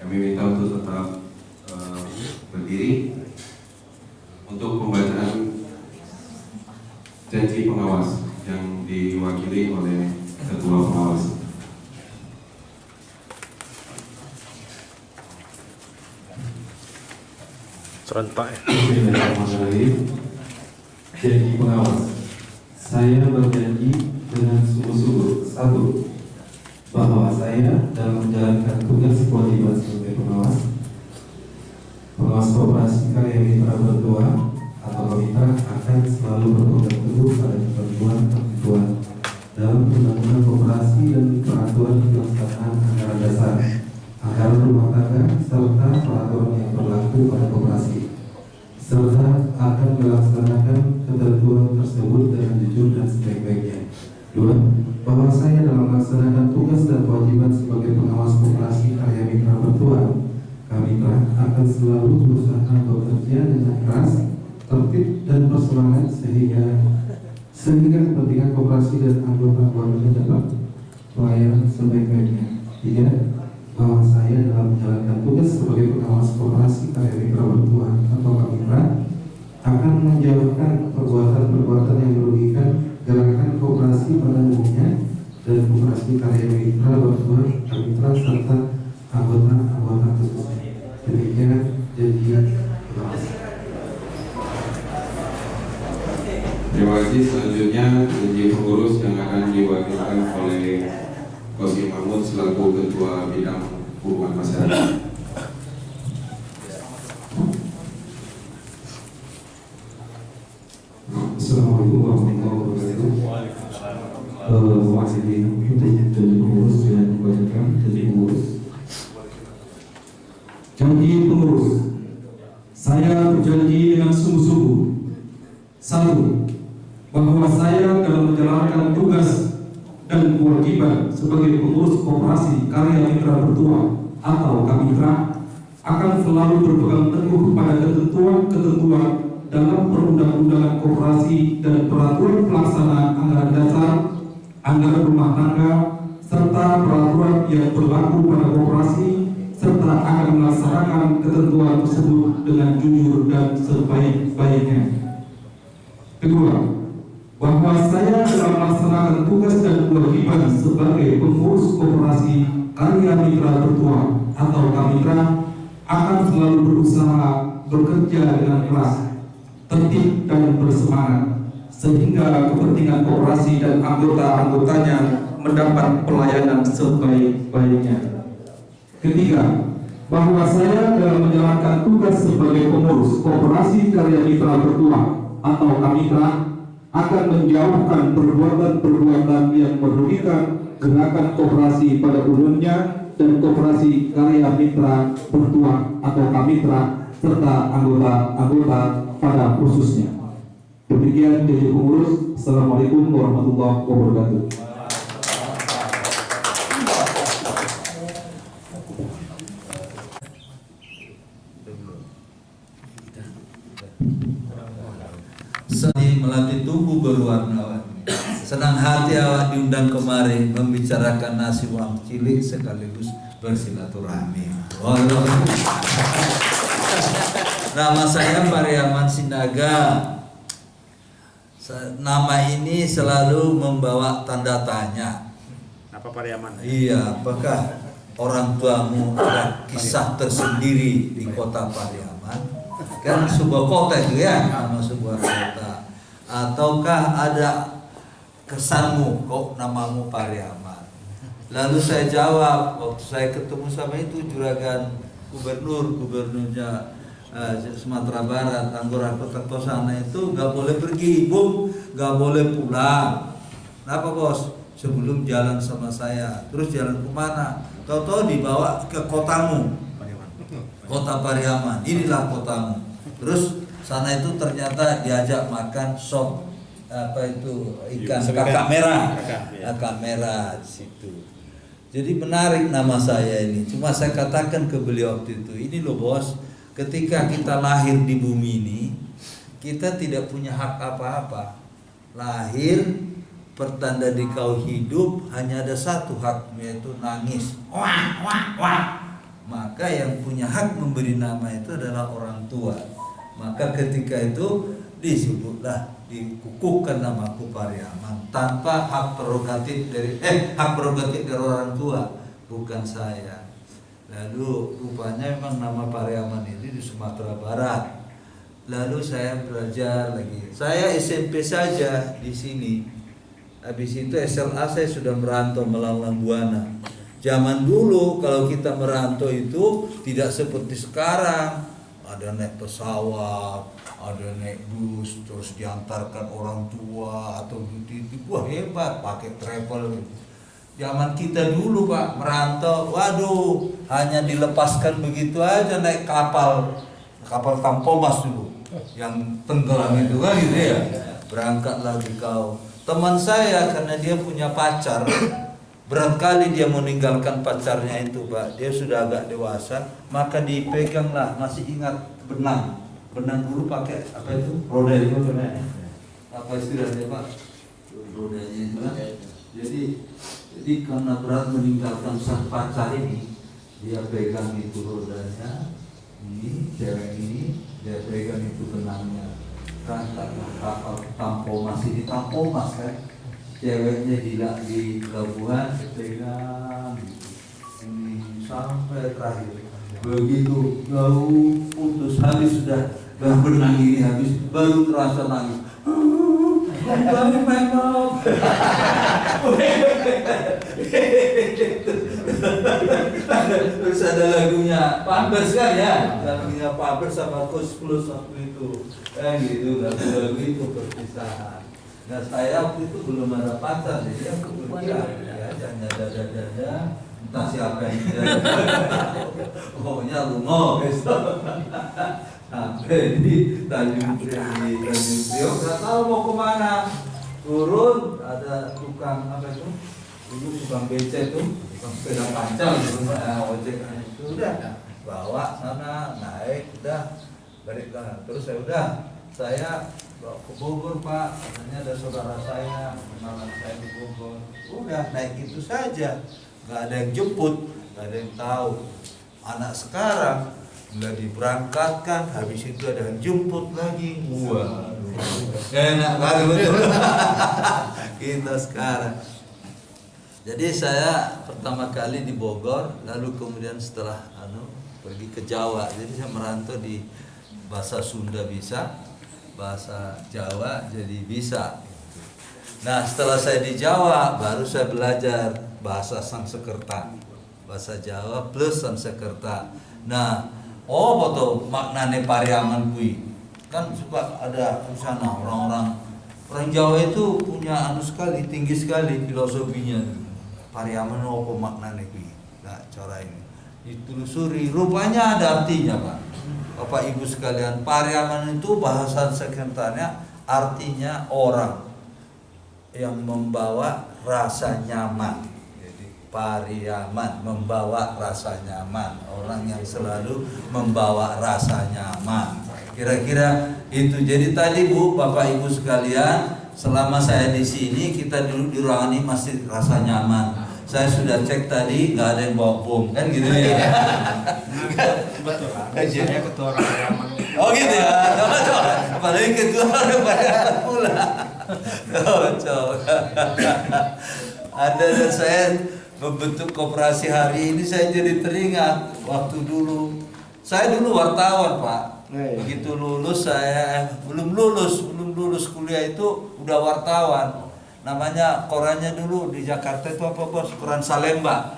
kami minta untuk tetap eh, berdiri untuk pembacaan janji pengawas yang diwakili oleh ketua pengawas. serentak ya. Janji pengawas Saya berjanji dengan sungguh-sungguh satu bahwa saya dalam menjalankan tugas kewajiban sebagai pengawas. Pengawas operasi karya mitra berdua atau kita akan selalu berpegang teguh pada ketentuan-ketentuan dalam undang-undang operasi dan peraturan pelaksanaan anggaran dasar anggaran rumah tangga serta peraturan yang berlaku pada atau kamitra akan menjauhkan perbuatan-perbuatan yang merugikan gerakan kooperasi pada umumnya dan kooperasi karya mitra bertuan atau kamitra serta anggota-anggota pada khususnya. Demikian jadi pengurus. Assalamualaikum warahmatullahi wabarakatuh. melatih tubuh berwarna-warni. Senang hati awak diundang kemari membicarakan nasi uang cilik sekaligus bersilaturahmi. Nama saya Pariaman Sinaga. Nama ini selalu membawa tanda tanya. Apa Pariaman? Iya, apakah orang tuamu ada kisah tersendiri di kota Pariaman? Kan sebuah kota itu ya, nama sebuah kota ataukah ada kesanmu kok namamu Pariaman? Lalu saya jawab waktu saya ketemu sama itu juragan gubernur gubernurnya uh, Sumatera Barat Anggora Kota Tosana itu nggak boleh pergi ibu nggak boleh pulang. Kenapa bos? Sebelum jalan sama saya. Terus jalan ke mana? Tahu-tahu dibawa ke kotamu. Kota Pariaman. Inilah kotamu. Terus sana itu ternyata diajak makan sop apa itu ikan kakak merah. Kakak, ya. kakak merah di situ. Jadi menarik nama saya ini. Cuma saya katakan ke beliau waktu itu ini loh bos ketika kita lahir di bumi ini kita tidak punya hak apa-apa. Lahir pertanda di kau hidup hanya ada satu hak yaitu nangis. Wah wah wah. Maka yang punya hak memberi nama itu adalah orang tua maka ketika itu disebutlah dikukuhkan namaku Pariaman tanpa hak prerogatif dari eh hak prerogatif dari orang tua bukan saya lalu rupanya memang nama Pariaman ini di Sumatera Barat lalu saya belajar lagi saya SMP saja di sini Habis itu SLA saya sudah merantau melalang buana. Zaman dulu kalau kita merantau itu tidak seperti sekarang. Ada naik pesawat, ada naik bus, terus diantarkan orang tua atau gitu. Wah hebat, pakai travel. Zaman kita dulu pak merantau, waduh hanya dilepaskan begitu aja naik kapal, kapal Tampomas dulu, yang tenggelam itu kan gitu ya. Berangkat lagi kau teman saya karena dia punya pacar berat kali dia meninggalkan pacarnya itu pak. Dia sudah agak dewasa maka dipeganglah. Masih ingat benang. Benang dulu pakai apa itu? Roda itu benang apa istilahnya pak? Rodanya kan jadi jadi karena berat meninggalkan sang pacar ini dia pegang itu rodanya ini cewek ini dia pegang itu benangnya. Berangkatlah kapal tampo masih di tampo mas kan ceweknya di di pelabuhan pegang ini sampai terakhir. Begitu jauh putus. Habis sudah dah benang ini habis baru terasa nangis. Baru memang terus ada lagunya Pampers kan ya? Lagunya Pampers sama Kus Plus waktu itu. Eh gitu lagu-lagu itu perpisahan nah saya waktu itu belum ada pacar jadi aku pergi ya hanya dada-dada entah siapa yang dada pokoknya lungo besok sampai di Tanjung Priok Tanjung Priok. nggak tahu mau ke mana. Turun ada tukang apa itu? Dulu tukang becek tuh tukang sepeda panjang gitu nah, ojek. Itu udah bawa sana naik udah balik ke terus saya udah saya bawa ke Bogor pak. Katanya ada saudara saya kenalan saya di Bogor. Udah naik itu saja. Nggak ada yang jemput nggak ada yang tahu. Anak sekarang nggak diberangkatkan habis itu ada yang jemput lagi. Wah enak kali betul. Kita sekarang. Jadi saya pertama kali di Bogor lalu kemudian setelah anu pergi ke Jawa. Jadi saya merantau di bahasa Sunda bisa bahasa Jawa jadi bisa. Nah setelah saya di Jawa baru saya belajar bahasa Sanskerta bahasa Jawa plus Sanskerta nah oh betul maknane pariaman kui kan suka ada sana orang-orang. Orang Jawa itu punya anu sekali tinggi sekali filosofinya. Pariaman apa maknane kui nah cara ini. Ditelusuri. Rupanya ada artinya pak Bapak Ibu sekalian pariaman itu bahasa sekitarnya artinya orang yang membawa rasa nyaman. Jadi pariaman membawa rasa nyaman. Orang yang selalu membawa rasa nyaman. Kira-kira itu. Jadi tadi Bu Bapak Ibu sekalian selama saya di sini kita dulu di ruangan ini masih rasa nyaman saya sudah cek tadi nggak ada yang bawa bom. Kan gitu ya? Betul. Kajiannya ketua orang oh gitu ya? Cocok. Apalagi ketua orang Pariaman pula. Cocok. Ada dan saya membentuk koperasi hari ini saya jadi teringat waktu dulu. Saya dulu wartawan pak. Begitu lulus saya belum lulus belum lulus kuliah itu udah wartawan namanya korannya dulu di Jakarta itu apa bos? Koran Salemba.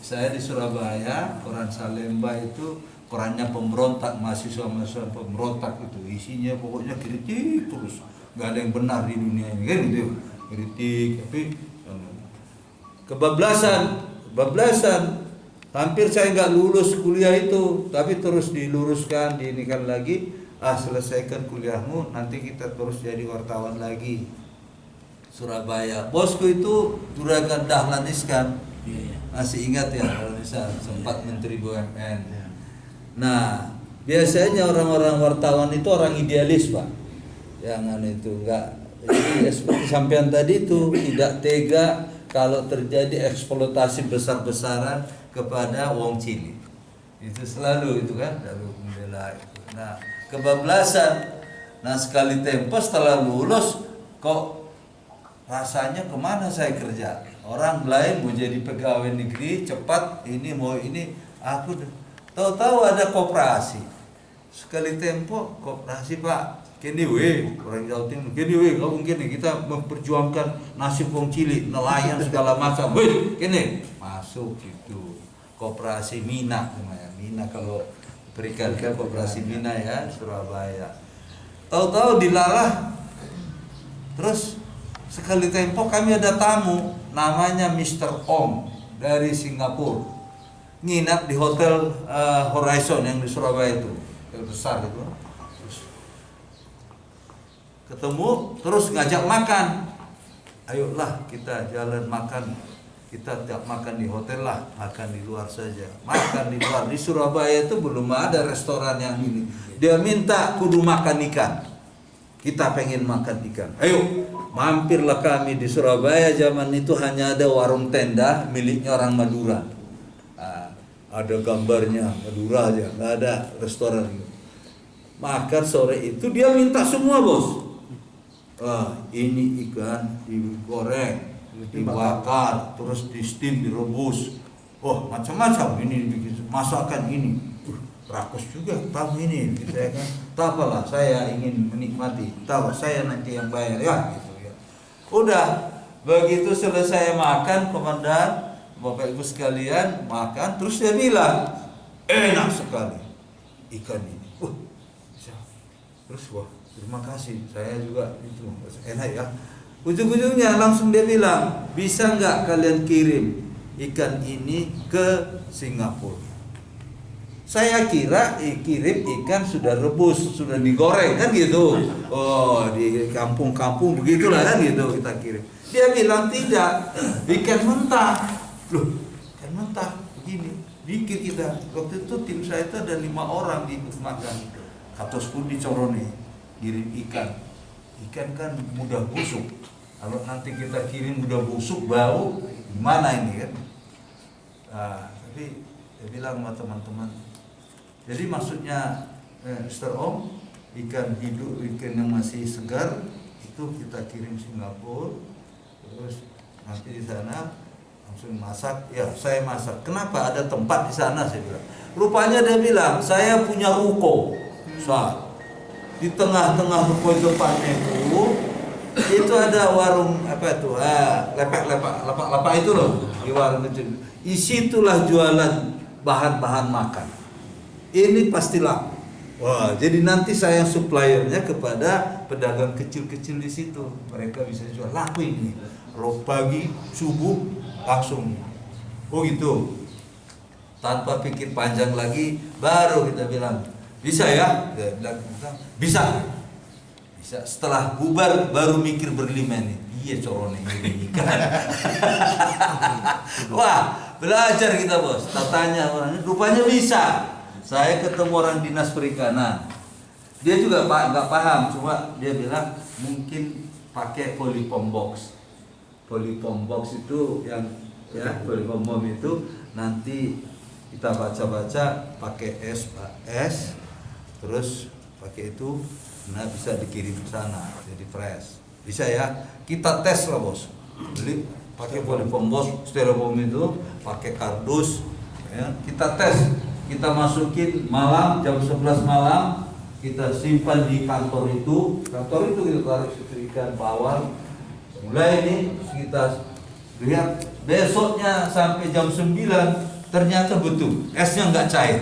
Saya di Surabaya, koran Salemba itu korannya pemberontak, mahasiswa-mahasiswa pemberontak itu isinya pokoknya kritik terus, nggak ada yang benar di dunia ini kan gitu, kritik tapi anu, kebablasan, kebablasan. Hampir saya nggak lulus kuliah itu, tapi terus diluruskan, diinikan lagi. Ah selesaikan kuliahmu, nanti kita terus jadi wartawan lagi. Surabaya. Bosku itu Juragan Dahlan Iskan. Masih ingat ya Dahlan Iskan, sempat Menteri BUMN. Nah, biasanya orang-orang wartawan itu orang idealis, Pak. Jangan itu enggak jadi ya seperti sampean tadi itu tidak tega kalau terjadi eksploitasi besar-besaran kepada wong cilik. Itu selalu itu kan lalu membela itu. Nah, kebablasan. Nah, sekali tempo setelah lulus kok rasanya ke mana saya kerja? Orang lain mau jadi pegawai negeri cepat ini mau ini. Aku tahu-tahu ada koperasi. Sekali tempo koperasi pak. Kini we orang Jawa Timur kini we kamu kini kita memperjuangkan nasib wong cilik nelayan segala macam. We kini masuk itu koperasi Mina namanya Mina kalau berikan ke koperasi Mina ya Surabaya. Tahu-tahu dilalah Terus sekali tempo kami ada tamu namanya Mr. Om dari Singapura. Nginap di hotel eh, Horizon yang di Surabaya itu, yang besar itu. Ketemu terus ngajak makan. Ayolah kita jalan makan. Kita tidak makan di hotel lah, makan di luar saja. Makan di luar. Di Surabaya itu belum ada restoran yang ini. Dia minta kudu makan ikan. Kita pengen makan ikan. Ayo, mampirlah kami di Surabaya zaman itu hanya ada warung tenda miliknya orang Madura. Ah, ada gambarnya Madura aja, nggak ada restoran. Makan sore itu dia minta semua bos. Ah, ini ikan digoreng, dibakar, terus di steam, direbus. Oh, macam-macam ini bikin masakan ini. Uh, rakus juga tamu ini gitu ya kan. Tak apalah, saya ingin menikmati. Tahu saya nanti yang bayar ya gitu ya. Udah begitu selesai makan komandan Bapak Ibu sekalian makan terus dia bilang enak sekali ikan ini. Wah, bisa. Terus wah terima kasih saya juga itu enak ya. Ujung-ujungnya langsung dia bilang bisa nggak kalian kirim ikan ini ke Singapura. Saya kira eh, kirim ikan sudah rebus, sudah digoreng kan gitu. Oh, di kampung-kampung begitulah kan gitu kita kirim. Dia bilang tidak, ikan mentah. Loh, ikan mentah begini. Pikir kita, waktu itu tim saya itu ada lima orang di makan. Katos pun dicorone, kirim ikan. Ikan kan mudah busuk. Kalau nanti kita kirim mudah busuk, bau, gimana ini kan? Nah, tapi dia bilang sama teman-teman, jadi maksudnya eh, Mr. Om ikan hidup ikan yang masih segar itu kita kirim Singapura terus nanti di sana langsung masak. Ya saya masak. Kenapa? Ada tempat di sana saya bilang. Rupanya dia bilang saya punya ruko. Saat di tengah-tengah ruko depannya itu itu ada warung apa itu? Ah lepek lepek lepak lepak itu loh di warung itu. Isi itulah jualan bahan-bahan makan ini pasti laku. Wah, jadi nanti saya suppliernya kepada pedagang kecil-kecil di situ. Mereka bisa jual laku ini. Kalau pagi subuh langsung. Oh gitu. Tanpa pikir panjang lagi, baru kita bilang bisa ya. Bisa. Bisa. Setelah bubar baru mikir berlima nih. Iya corone ini kan. Wah, belajar kita bos. Tatanya orang rupanya bisa saya ketemu orang dinas perikanan. Dia juga pak nggak paham cuma dia bilang mungkin pakai polypom box. Polypom box itu yang ya polypom bom itu nanti kita baca-baca pakai es es terus pakai itu nah bisa dikirim ke sana jadi fresh. Bisa ya kita tes lah bos. Beli pakai polypom box styrofoam itu pakai kardus ya kita tes kita masukin malam jam 11 malam kita simpan di kantor itu. Kantor itu kita taruh ikan bawang. Mulai ini kita lihat besoknya sampai jam 9 ternyata betul esnya nggak cair.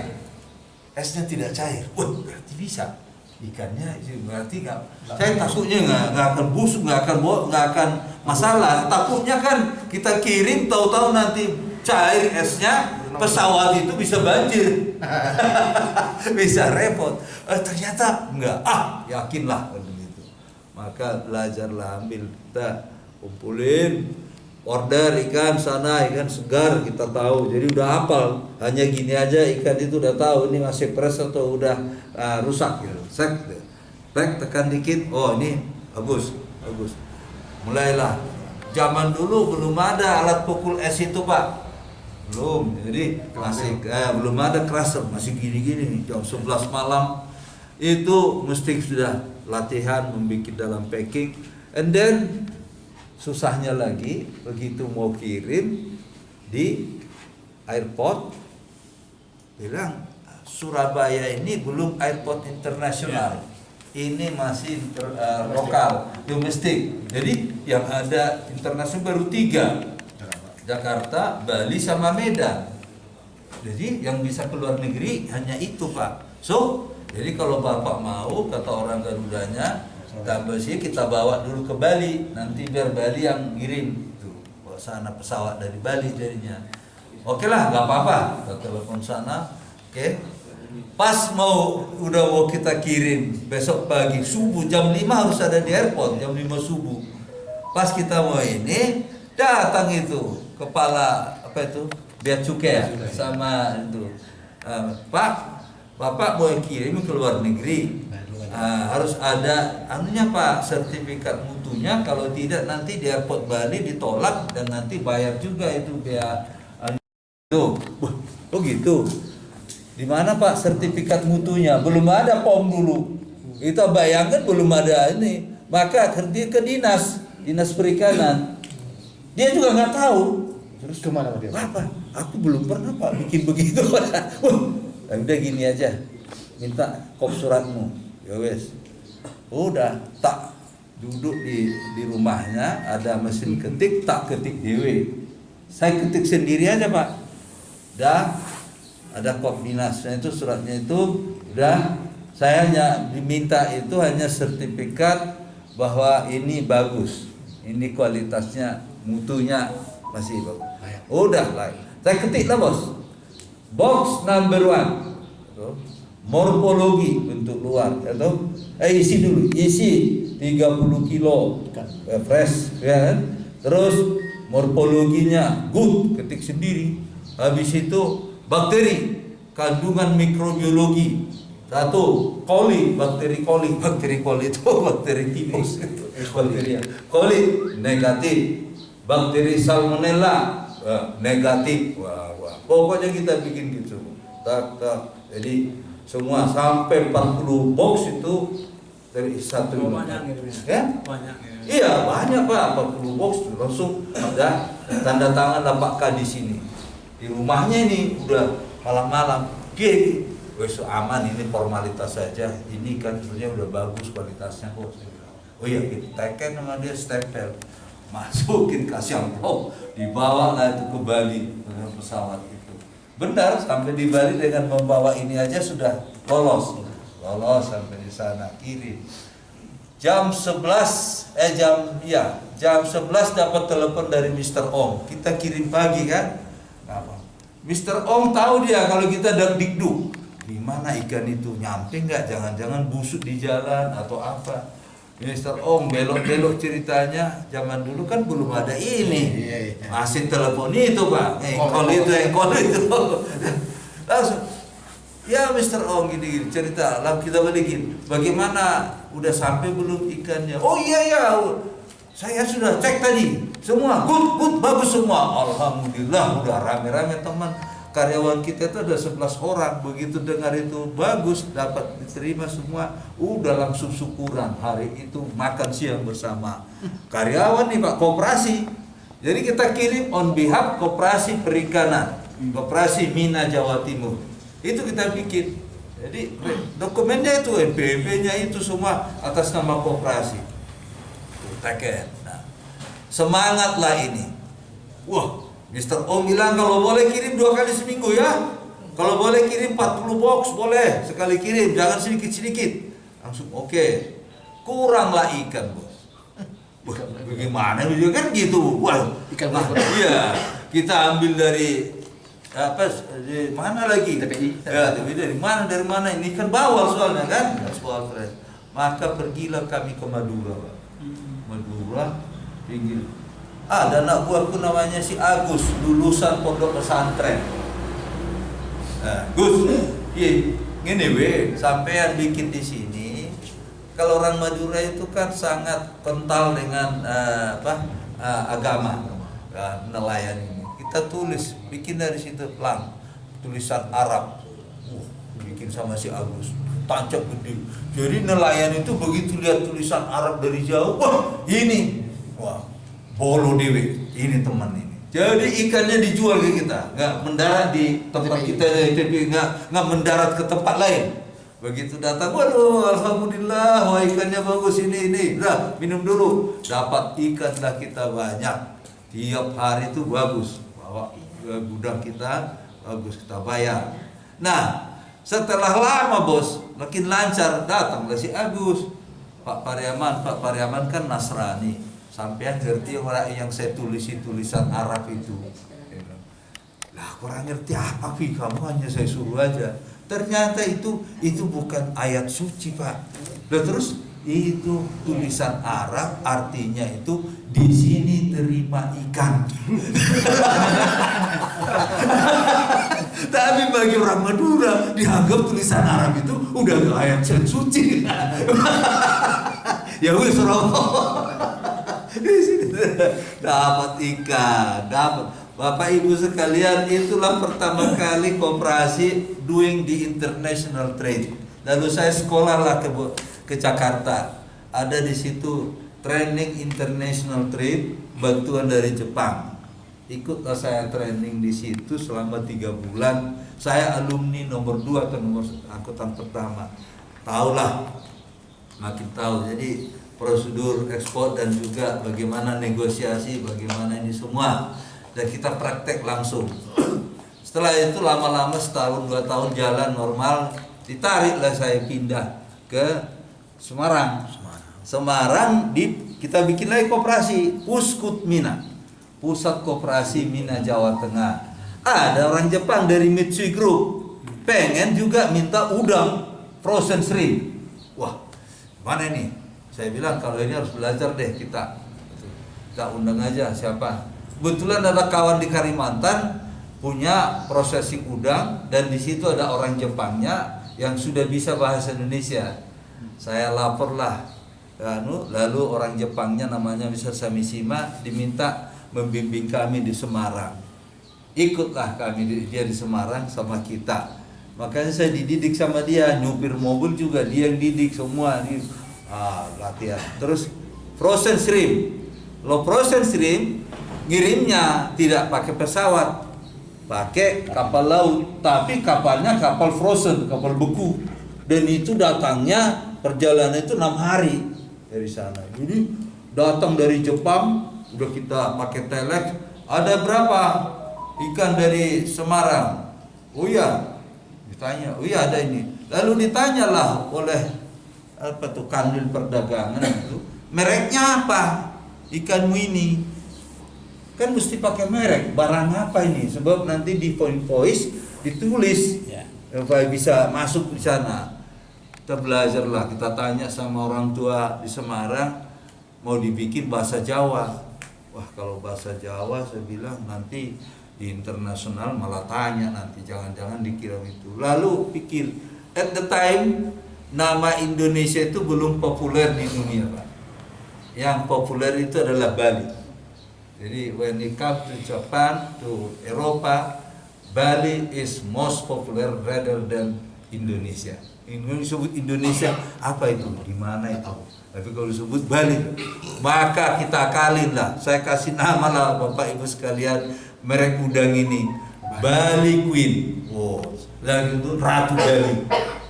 Esnya tidak cair. Wah berarti bisa. Ikannya berarti nggak saya takutnya nggak nggak akan busuk nggak akan bawa nggak akan masalah. Takutnya kan kita kirim tahu-tahu nanti cair esnya pesawat itu bisa banjir. Bisa repot. Eh, ternyata enggak. Ah yakinlah. Begitu maka belajarlah ambil kita kumpulin. Order ikan sana ikan segar kita tahu. Jadi udah hafal. Hanya gini aja ikan itu udah tahu ini masih fresh atau udah ah, rusak gitu. Sek sek tekan dikit. Oh ini bagus. Bagus. Mulailah. Zaman dulu belum ada alat pukul es itu pak belum. Jadi masih eh, belum ada crusher masih gini-gini jam 11 malam. Itu mesti sudah latihan membuat dalam packing. And then susahnya lagi begitu mau kirim di airport bilang Surabaya ini belum airport internasional. Ini masih inter- eh, lokal domestik. Jadi yang ada internasional baru tiga Jakarta, Bali sama Medan. Jadi yang bisa keluar negeri hanya itu Pak. So, jadi kalau Bapak mau kata orang Garudanya, tambah sih kita bawa dulu ke Bali, nanti biar Bali yang ngirim tuh. Bawa sana pesawat dari Bali jadinya. Oke lah, nggak apa-apa. Kita telepon sana, oke. Pas mau udah mau kita kirim besok pagi subuh jam 5 harus ada di airport jam 5 subuh. Pas kita mau ini datang itu kepala apa itu bea cukai ya sama itu Eh, Pak Bapak mau kirim ke luar negeri Eh, harus ada anunya Pak sertifikat mutunya kalau tidak nanti di airport Bali ditolak dan nanti bayar juga itu bea anu. Tuh, Wah, oh gitu. Di mana Pak sertifikat mutunya? Belum ada POM dulu. Kita bayangkan belum ada ini. Maka kerja ke dinas, dinas perikanan. Dia juga nggak tahu. Terus ke mana dia? Apa? Aku belum pernah Pak bikin begitu. Wah, udah gini aja. Minta kop suratmu. Ya wes. Udah tak duduk di di rumahnya ada mesin ketik tak ketik dewe. Saya ketik sendiri aja Pak. Dah ada kop dinasnya itu suratnya itu udah saya hanya diminta itu hanya sertifikat bahwa ini bagus ini kualitasnya mutunya masih bagus udah lah. Saya ketik lah bos. Box number one. Morfologi bentuk luar atau eh isi dulu. Isi 30 kilo. Eh, fresh ya kan? Terus morfologinya good. Ketik sendiri. Habis itu bakteri. Kandungan mikrobiologi. Satu koli. Bakteri koli. Bakteri koli itu bakteri tipus bakteri koli negatif bakteri salmonella eh, negatif wah, wah. pokoknya kita bikin gitu tak, tak. jadi semua sampai 40 box itu dari satu Oh, banyak ya Banyak ya. Iya banyak pak, 40 box langsung ada tanda tangan Pak K di sini. Di rumahnya ini udah malam-malam, G, wes aman ini formalitas saja. Ini kan sebenarnya udah bagus kualitasnya kok. Oh iya kita teken sama dia stempel, masukin kasih amplop, dibawa lah itu ke Bali dengan pesawat itu. Benar sampai di Bali dengan membawa ini aja sudah lolos, lolos sampai di sana kirim jam 11 eh jam ya jam 11 dapat telepon dari Mr. Ong kita kirim pagi kan? Apa Mr. Ong tahu dia kalau kita dak dikduk. Di mana ikan itu? Nyampe nggak? Jangan-jangan busuk di jalan atau apa Mr. Ong belok-belok ceritanya zaman dulu kan belum ada ini masih telepon itu pak eh call itu eh call itu langsung Ya Mr. Ong gini, gini cerita, lalu kita balikin. Bagaimana udah sampai belum ikannya? Oh iya ya, saya sudah cek tadi, semua good good bagus semua. Alhamdulillah udah rame-rame teman karyawan kita itu ada 11 orang. Begitu dengar itu bagus dapat diterima semua. Udah langsung syukuran. Hari itu makan siang bersama. Karyawan nih Pak koperasi. Jadi kita kirim on behalf koperasi perikanan koperasi Mina Jawa Timur. Itu kita bikin. Jadi dokumennya itu NPWP nya itu semua atas nama koperasi. Teken nah semangatlah ini. Wah, Mr. Om bilang kalau boleh kirim dua kali seminggu ya. Kalau boleh kirim 40 box boleh sekali kirim, jangan sedikit-sedikit. Langsung oke. Kuranglah ikan, Bos. Wah, bagaimana dia kan gitu. Wah, Ikan ah, berapa? Iya, kita ambil dari apa di mana lagi? TPI. Ya, TPI dari mana dari mana ini kan bawal soalnya kan, soal. Maka pergilah kami ke Madura, Pak. Madura, pinggir. Ada anak buahku namanya si Agus, lulusan pondok pesantren. Nah, Gus, iya, gini we, sampean bikin di sini. Kalau orang Madura itu kan sangat kental dengan eh, apa eh, agama, ya, nelayan ini. Kita tulis, bikin dari situ pelang, tulisan Arab. Wah, bikin sama si Agus, tancap gede. Jadi nelayan itu begitu lihat tulisan Arab dari jauh, wah ini, wah bolo dewe, ini teman ini. Jadi ikannya dijual ke kita, nggak mendarat di tempat kita, tapi nggak nggak mendarat ke tempat lain. Begitu datang, waduh, alhamdulillah, wah ikannya bagus ini ini, udah minum dulu. Dapat ikan lah kita banyak, tiap hari itu bagus. Bawa gudang kita, bagus kita bayar. Nah, setelah lama bos, makin lancar datanglah si Agus, Pak Pariaman, Pak Pariaman kan Nasrani sampean ngerti orang yang saya tulis tulisan Arab itu? Bilang, lah kurang ngerti apa Pi kamu hanya saya suruh aja. Ternyata itu itu bukan ayat suci pak. Lah terus itu tulisan Arab artinya itu di sini terima ikan. Tapi bagi orang Madura dianggap tulisan Arab itu udah ayat suci. Ya wis dapat ikan, dapat. Bapak Ibu sekalian, itulah pertama kali koperasi doing di international trade. Lalu saya sekolah lah ke ke Jakarta. Ada di situ training international trade bantuan dari Jepang. Ikutlah saya training di situ selama tiga bulan. Saya alumni nomor dua atau nomor angkutan pertama. Tahulah, makin tahu. Jadi prosedur ekspor dan juga bagaimana negosiasi, bagaimana ini semua dan kita praktek langsung. Setelah itu lama-lama setahun dua tahun jalan normal, ditariklah saya pindah ke Semarang. Semarang di kita bikin lagi koperasi Puskut Mina, pusat koperasi Mina Jawa Tengah. Ada orang Jepang dari Mitsui Group pengen juga minta udang frozen shrimp. Wah, mana ini? Saya bilang kalau ini harus belajar deh kita. Kita undang aja siapa. Kebetulan ada kawan di Kalimantan punya processing udang dan di situ ada orang Jepangnya yang sudah bisa bahasa Indonesia. Saya laporlah anu, lalu orang Jepangnya namanya Mr. Samishima diminta membimbing kami di Semarang. Ikutlah kami di- dia di Semarang sama kita. Makanya saya dididik sama dia, nyupir mobil juga dia yang didik semua ah, latihan. Terus frozen shrimp. Lo frozen shrimp ngirimnya tidak pakai pesawat, pakai kapal laut, tapi kapalnya kapal frozen, kapal beku. Dan itu datangnya perjalanan itu enam hari dari sana. Jadi datang dari Jepang, udah kita pakai telex, ada berapa ikan dari Semarang? Oh iya, ditanya, oh iya ada ini. Lalu ditanyalah oleh apa tuh kanwil perdagangan itu, mereknya apa ikanmu ini? Kan mesti pakai merek, barang apa ini? Sebab nanti di invoice ditulis supaya bisa masuk di sana. Kita belajar lah, kita tanya sama orang tua di Semarang mau dibikin bahasa Jawa. Wah kalau bahasa Jawa saya bilang nanti di internasional malah tanya nanti jangan-jangan dikira itu. Lalu pikir at the time nama Indonesia itu belum populer di dunia pak. Yang populer itu adalah Bali. Jadi when it comes to Japan, to Eropa, Bali is most popular rather than Indonesia. Indonesia disebut Indonesia apa itu? Di mana itu? Tapi kalau disebut Bali, maka kita kalin lah. Saya kasih nama lah Bapak Ibu sekalian merek udang ini Bali Queen. Wow, dan itu Ratu Bali.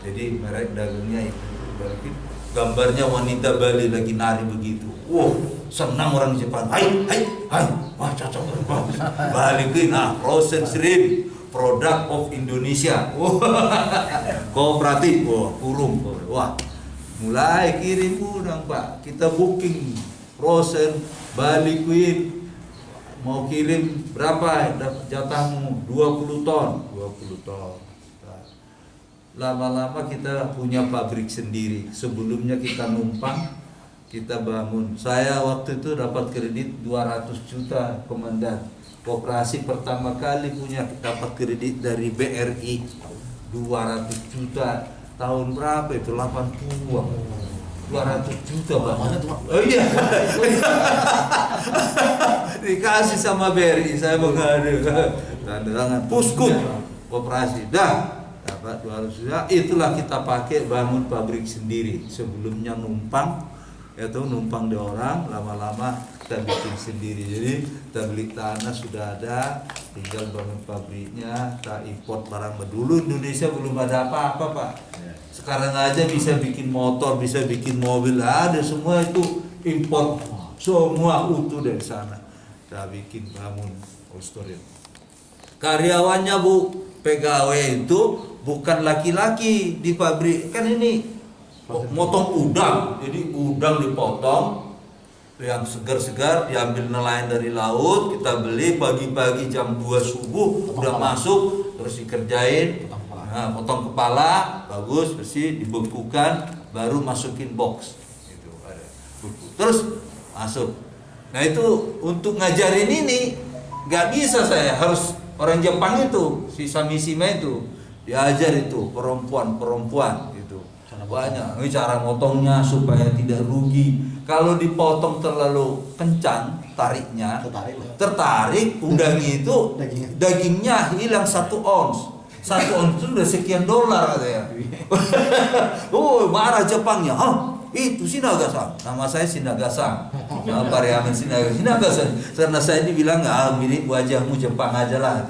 Jadi merek dagangnya itu Bali Queen. Gambarnya wanita Bali lagi nari begitu. Wow, senang orang Jepang. Hai, hai, hai, wah cocok, wah, balikin ah, frozen shrimp, produk of Indonesia. Wah, kooperatif, wah, kurung, wah, mulai kirim udang pak, kita booking frozen, balikin, mau kirim berapa dapat jatahmu 20 ton. 20 ton. Nah, lama-lama kita punya pabrik sendiri. Sebelumnya kita numpang kita bangun. Saya waktu itu dapat kredit 200 juta komandan. Koperasi pertama kali punya dapat kredit dari BRI 200 juta. Tahun berapa itu? 80 200 juta pak. Oh iya. Dikasih sama BRI saya mengadu tanda tangan. Puskut koperasi. Dah dapat 200 juta itulah kita pakai bangun pabrik sendiri. Sebelumnya numpang yaitu numpang di orang lama-lama kita bikin sendiri. Jadi kita beli tanah sudah ada tinggal bangun pabriknya kita import barang. Dulu Indonesia belum ada apa-apa pak. Sekarang aja bisa bikin motor bisa bikin mobil ada semua itu import. Semua utuh dari sana. Kita bikin bangun Australia karyawannya bu pegawai itu bukan laki-laki di pabrik. Kan ini motong udang. Jadi udang dipotong yang segar-segar diambil nelayan dari laut kita beli pagi-pagi jam 2 subuh udah masuk terus dikerjain. Nah, potong kepala bagus bersih dibekukan baru masukin box. Itu ada. Buku. terus masuk. Nah itu untuk ngajarin ini nggak bisa saya. Harus orang Jepang itu si Samisima itu diajar itu perempuan-perempuan gitu. Banyak. Ini cara motongnya supaya tidak rugi. Kalau dipotong terlalu kencang tariknya tertarik udang itu dagingnya. hilang satu ons. Satu ons itu udah sekian dolar katanya. Oh marah Jepangnya. Oh itu Sinagasang nama saya Sinagasang nah, Pariaman Sinagasang Sinagasang karena saya dibilang ah mirip wajahmu Jepang aja lah.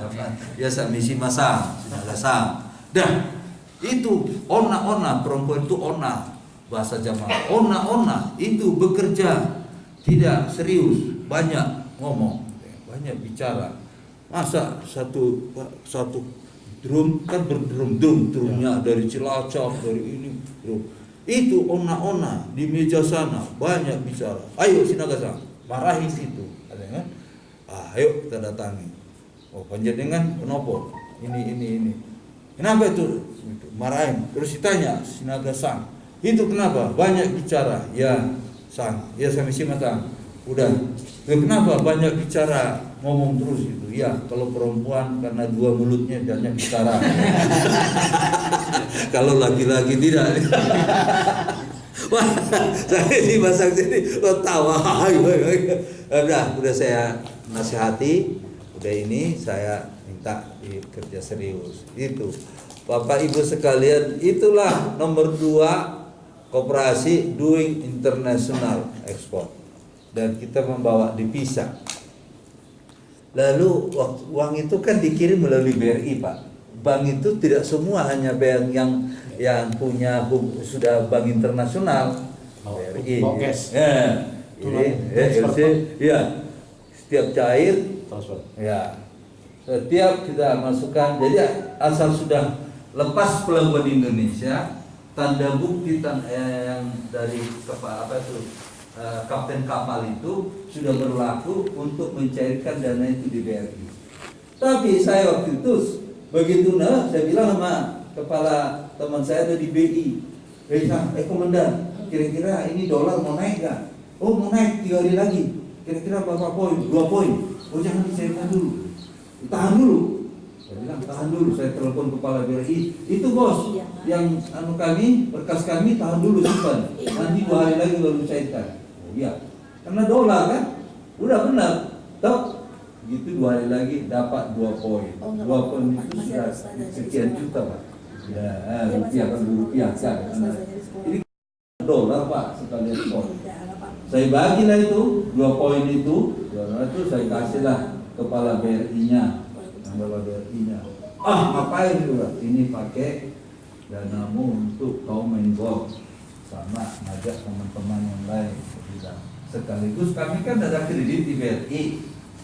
Ya misi masang Sinagasang dah itu ona-ona perempuan itu ona bahasa Jawa ona-ona itu bekerja. Tidak serius banyak ngomong banyak bicara. Masa satu satu drum kan berdrum drum drumnya dari Cilacap dari ini drum. Itu ona-ona di meja sana banyak bicara. Ayo Sinagasang marahi situ katanya kan? Ah, ayo kita datangi. Oh panjenengan kenapa? Ini ini ini kenapa itu? Marahin terus ditanya Sinaga Sang. Itu kenapa? Banyak bicara. Ya Sang. Ya sama si Sang. Udah. Ya, kenapa banyak bicara? Ngomong terus itu ya kalau perempuan karena dua mulutnya banyak bicara. Kalau laki-laki tidak. Wah, saya di masang sini. Lo tawa. udah, udah saya nasihati, udah ini saya minta kerja serius. Itu Bapak Ibu sekalian, itulah nomor dua koperasi doing international export dan kita membawa divisa. Lalu uang itu kan dikirim melalui BRI Pak. Bank itu tidak semua hanya bank yang yang punya sudah bank internasional. BRI. Ya. Ini, ya, LC, ya. Setiap cair, ya. Setiap kita masukkan, jadi asal sudah lepas pelabuhan Indonesia, tanda bukti tan eh, yang dari kapal apa itu eh, kapten kapal itu sudah berlaku untuk mencairkan dana itu di BRI. Tapi saya waktu itu begitu nah saya bilang sama kepala teman saya ada di BI, eh, eh komandan, kira-kira ini dolar mau naik gak? Oh mau naik tiga hari lagi. Kira-kira berapa poin? Dua poin. Oh jangan dicairkan dulu. Tahan dulu. Saya bilang tahan dulu. Saya telepon kepala BRI. Itu bos, Iya, yang anu kami berkas kami tahan dulu simpan. Iya. Nanti dua hari lagi baru cairkan. Oh iya. Karena dolar kan. Udah benar. Tahu? Gitu dua hari lagi dapat dua poin. Oh, dua poin itu sudah sekian juta pak. Ya, Iya, rupiah kan rupiah kan. Ini dolar pak sekalian poin. Apa-apa. Saya bagilah itu dua poin itu, dua itu saya kasihlah kepala BRI-nya, kepala BRI-nya. Ah ngapain juga? Ini pakai danamu untuk kau main golf sama ngajak teman-teman yang lain. Bilang sekaligus kami kan ada kredit di BRI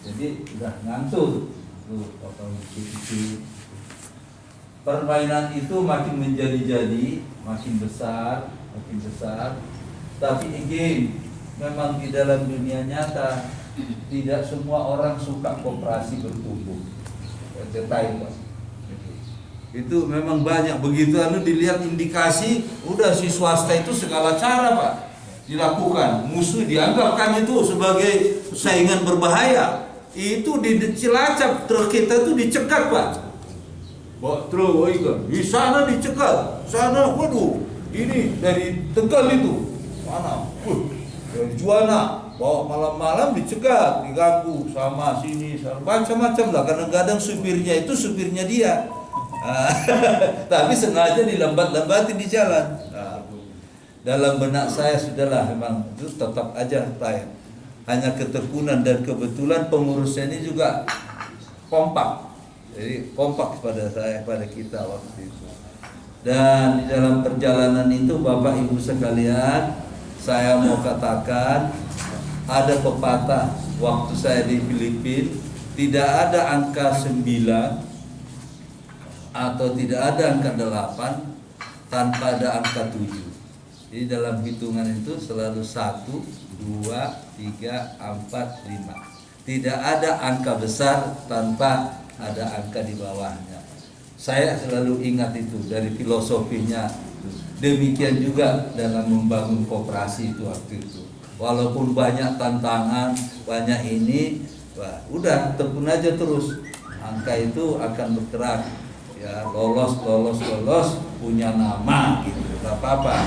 jadi udah ngantur tuh potong dikit-dikit permainan itu makin menjadi-jadi makin besar makin besar tapi again memang di dalam dunia nyata tidak semua orang suka kooperasi bertumbuh. Cetai Pak. itu memang banyak. Begitu anu dilihat indikasi udah si swasta itu segala cara pak dilakukan. Musuh dianggap kami itu sebagai saingan berbahaya. Itu di Cilacap truk kita itu dicegat pak. Truk oh iya. di sana dicegat. Sana waduh ini dari Tegal itu. Mana? Wuh, dari Juwana bawa malam-malam dicegat diganggu sama sini sama macam-macam lah. Kadang-kadang supirnya itu supirnya dia. Tapi sengaja dilambat-lambatin di jalan. Nah, dalam benak saya sudahlah memang itu tetap aja Pak. hanya ketekunan dan kebetulan pengurusnya ini juga kompak. Jadi kompak pada saya pada kita waktu itu. Dan di dalam perjalanan itu Bapak Ibu sekalian saya mau katakan ada pepatah waktu saya di Filipina tidak ada angka 9 atau tidak ada angka 8 tanpa ada angka 7 jadi dalam hitungan itu selalu 1, 2, 3, 4, 5 tidak ada angka besar tanpa ada angka di bawahnya. Saya selalu ingat itu dari filosofinya. Demikian juga dalam membangun kooperasi itu waktu itu walaupun banyak tantangan banyak ini wah, udah tekun aja terus. Angka itu akan bergerak. Ya lolos lolos lolos punya nama gitu. Nggak apa-apa.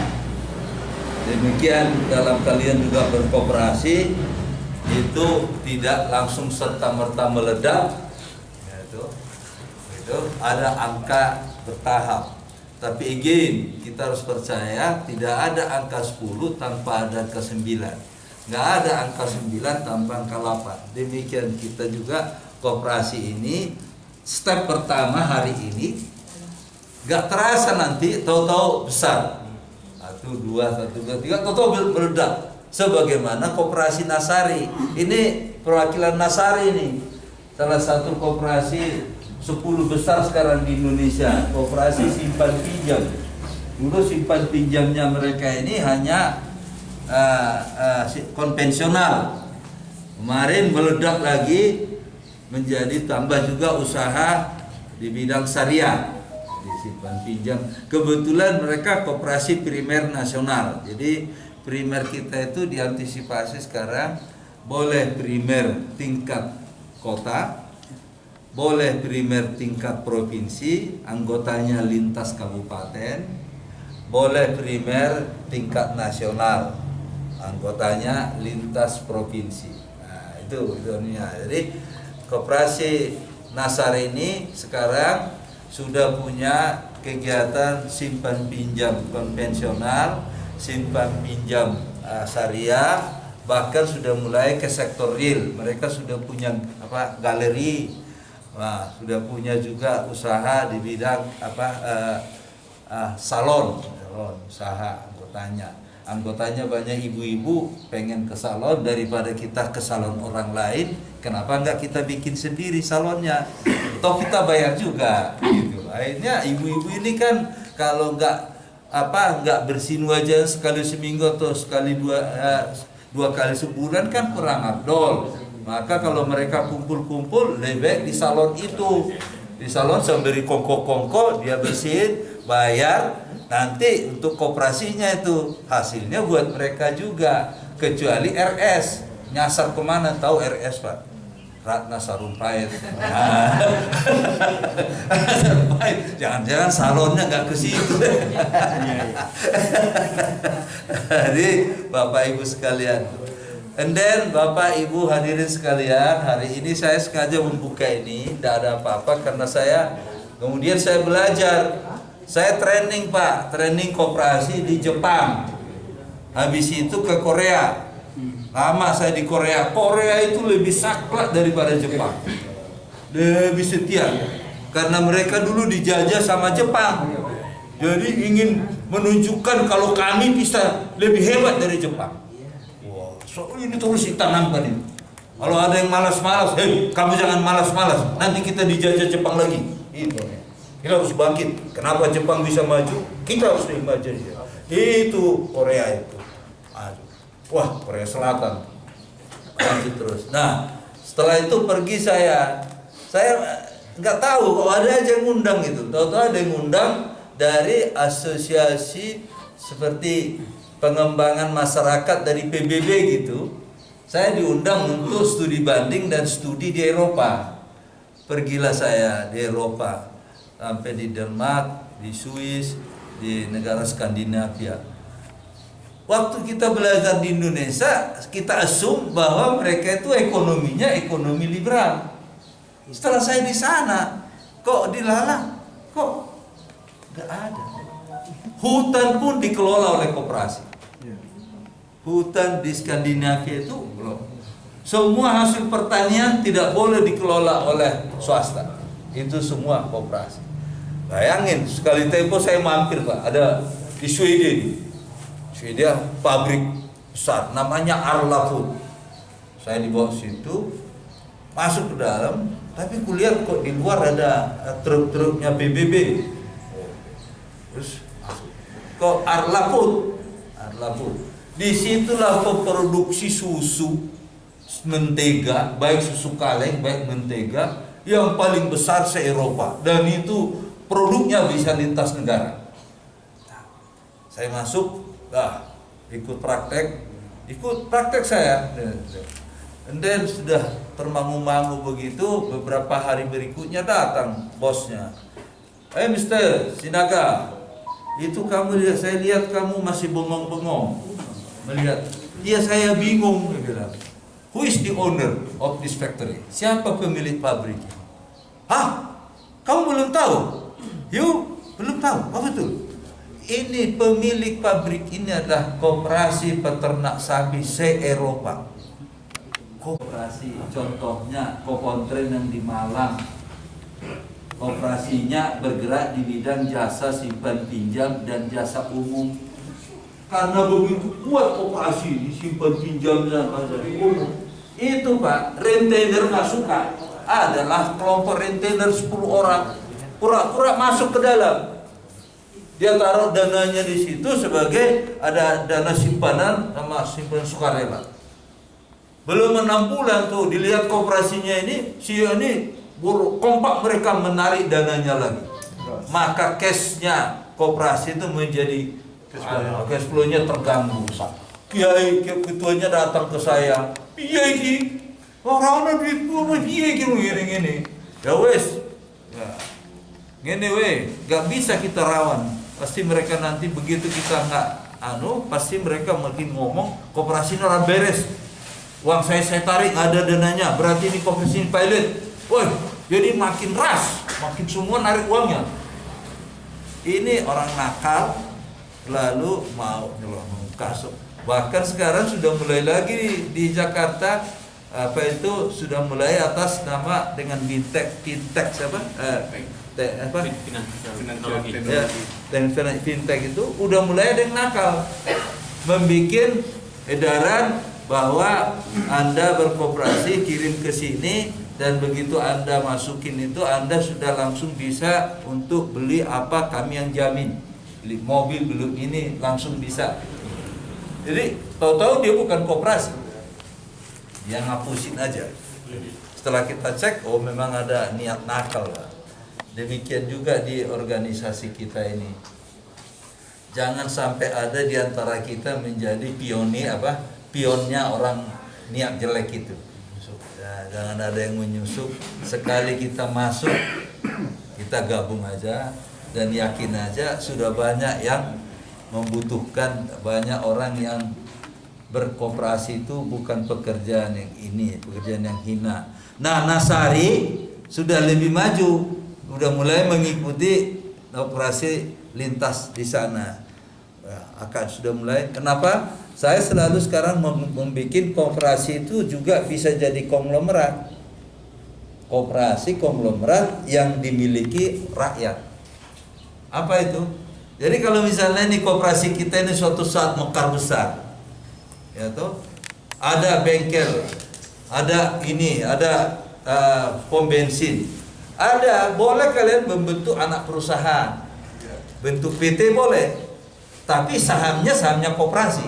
Demikian dalam kalian juga berkooperasi itu tidak langsung serta merta meledak. Ya, itu itu ada angka bertahap tapi again kita harus percaya tidak ada angka 10 tanpa ada angka 9 nggak ada angka 9 tanpa angka 8 demikian kita juga kooperasi ini. Step pertama hari ini nggak terasa nanti tahu-tahu besar. Satu dua satu dua tiga tahu-tahu meledak. Sebagaimana kooperasi Nasari. Ini perwakilan Nasari ini. Salah satu kooperasi 10 besar sekarang di Indonesia. Kooperasi simpan pinjam. Dulu simpan pinjamnya mereka ini hanya uh, uh, konvensional. Kemarin meledak lagi menjadi tambah juga usaha di bidang syariah. Di simpan pinjam. Kebetulan mereka kooperasi primer nasional. Jadi primer kita itu diantisipasi sekarang boleh primer tingkat kota boleh primer tingkat provinsi anggotanya lintas kabupaten. Boleh primer tingkat nasional anggotanya lintas provinsi. Nah itu ininya. jadi koperasi Nasar ini sekarang sudah punya kegiatan simpan pinjam konvensional simpan pinjam uh, syariah bahkan sudah mulai ke sektor real. Mereka sudah punya apa galeri Nah, sudah punya juga usaha di bidang apa uh, uh, salon, salon usaha anggotanya. Anggotanya banyak ibu-ibu pengen ke salon daripada kita ke salon orang lain. Kenapa enggak kita bikin sendiri salonnya? Toh kita bayar juga, gitu. Akhirnya ibu-ibu ini kan kalau enggak apa enggak bersin wajah sekali seminggu atau sekali dua uh, dua kali sebulan kan kurang abdol maka kalau mereka kumpul-kumpul lebih baik di salon itu. Di salon sambil kongko-kongko dia bersihin, bayar, nanti untuk koperasinya itu hasilnya buat mereka juga. Kecuali RS nyasar ke mana tahu RS pak? Ratna Sarumpait. Nah. Sarumpait. Jangan-jangan salonnya nggak ke situ. Jadi Bapak Ibu sekalian, And then Bapak Ibu hadirin sekalian, hari ini saya sengaja membuka ini, tidak ada apa-apa karena saya kemudian saya belajar. Saya training Pak, training koperasi di Jepang. Habis itu ke Korea. Lama saya di Korea. Korea itu lebih saklek daripada Jepang. Lebih setia. Karena mereka dulu dijajah sama Jepang. Jadi ingin menunjukkan kalau kami bisa lebih hebat dari Jepang So, ini terus ditanamkan ini. Kalau ada yang malas-malas, hei kamu jangan malas-malas, nanti kita dijajah Jepang lagi. Itu. Kita harus bangkit. Kenapa Jepang bisa maju? Kita harus maju. Itu Korea itu. Wah, Korea Selatan. Lanjut terus. Nah, setelah itu pergi saya. Saya eh, nggak tahu kok ada aja yang ngundang gitu. Tahu-tahu ada yang ngundang dari asosiasi seperti pengembangan masyarakat dari PBB gitu. Saya diundang untuk studi banding dan studi di Eropa. Pergilah saya di Eropa sampai di Denmark, di Swiss, di negara Skandinavia. Waktu kita belajar di Indonesia, kita asum bahwa mereka itu ekonominya ekonomi liberal. Setelah saya di sana, kok dilalang? Kok nggak ada? Hutan pun dikelola oleh koperasi. Hutan di Skandinavia itu belum. Semua hasil pertanian tidak boleh dikelola oleh swasta. Itu semua koperasi. Bayangin, sekali tempo saya mampir Pak, ada di Sweden. Sweden pabrik besar, namanya Arla Food. Saya dibawa situ, masuk ke dalam, tapi kulihat kok di luar ada eh, truk-truknya PBB. Terus. Kok Arla Food? Arla Food. Di situlah pemproduksi susu, mentega, baik susu kaleng, baik mentega, yang paling besar se-Eropa. Dan itu produknya bisa lintas negara. Nah, saya masuk, nah, ikut praktek, ikut praktek saya. And sudah termangu-mangu begitu, beberapa hari berikutnya datang bosnya. Eh Mister Sinaga, itu kamu saya lihat kamu masih bengong-bengong melihat. Iya saya bingung, dia bilang. Who is the owner of this factory? Siapa pemilik pabrik? Hah? Kamu belum tahu? You belum tahu? Apa betul? Ini pemilik pabrik ini adalah Koperasi Peternak Sapi se-Eropa. Koperasi contohnya Kokontren yang di Malang. Operasinya bergerak di bidang jasa simpan pinjam dan jasa umum. Karena begitu kuat operasi ini simpan pinjam dan jasa umum. Itu Pak, rentenir nggak suka. Adalah kelompok rentenir 10 orang pura-pura masuk ke dalam. Dia taruh dananya di situ sebagai ada dana simpanan sama simpanan sukarela. Belum enam bulan tuh dilihat kooperasinya ini, si ini buruk kompak mereka menarik dananya lagi. Maka cashnya kooperasi itu menjadi cash flow-nya terganggu. Kiai ketuanya datang ke saya, iya iki orang duit gua iya gini gini. Ya wes, ya. Gini weh, gak bisa kita rawan. Pasti mereka nanti begitu kita nggak anu, pasti mereka makin ngomong kooperasi orang beres. Uang saya saya tarik ada dananya, berarti ini kooperasi ini pilot. Woi, jadi makin ras, makin semua narik uangnya. Ini orang nakal, lalu mau kasut. Bahkan sekarang sudah mulai lagi di Jakarta apa itu sudah mulai atas nama dengan bintek fintech siapa? Eh, te, apa? Ya, dan fintech itu udah mulai ada yang nakal. Membuat edaran bahwa anda berkooperasi kirim ke sini dan begitu anda masukin itu anda sudah langsung bisa untuk beli apa kami yang jamin beli mobil belum ini langsung bisa. Jadi tahu-tahu dia bukan kooperasi dia ngapusin aja. Setelah kita cek oh memang ada niat nakal. Lah demikian juga di organisasi kita ini. Jangan sampai ada di antara kita menjadi pionir apa pionnya orang niat jelek itu. Ya, jangan ada yang menyusup. Sekali kita masuk kita gabung aja dan yakin aja sudah banyak yang membutuhkan banyak orang yang berkooperasi itu bukan pekerjaan yang ini, pekerjaan yang hina. Nah, Nasari sudah lebih maju, sudah mulai mengikuti operasi lintas di sana. Ya, akan sudah mulai. Kenapa? Saya selalu sekarang membuat kooperasi itu juga bisa jadi konglomerat. Kooperasi konglomerat yang dimiliki rakyat. Apa itu? Jadi kalau misalnya ini kooperasi kita ini suatu saat mekar besar, ya toh ada bengkel, ada ini, ada uh, pom bensin, ada boleh kalian membentuk anak perusahaan, bentuk PT boleh, tapi sahamnya sahamnya koperasi.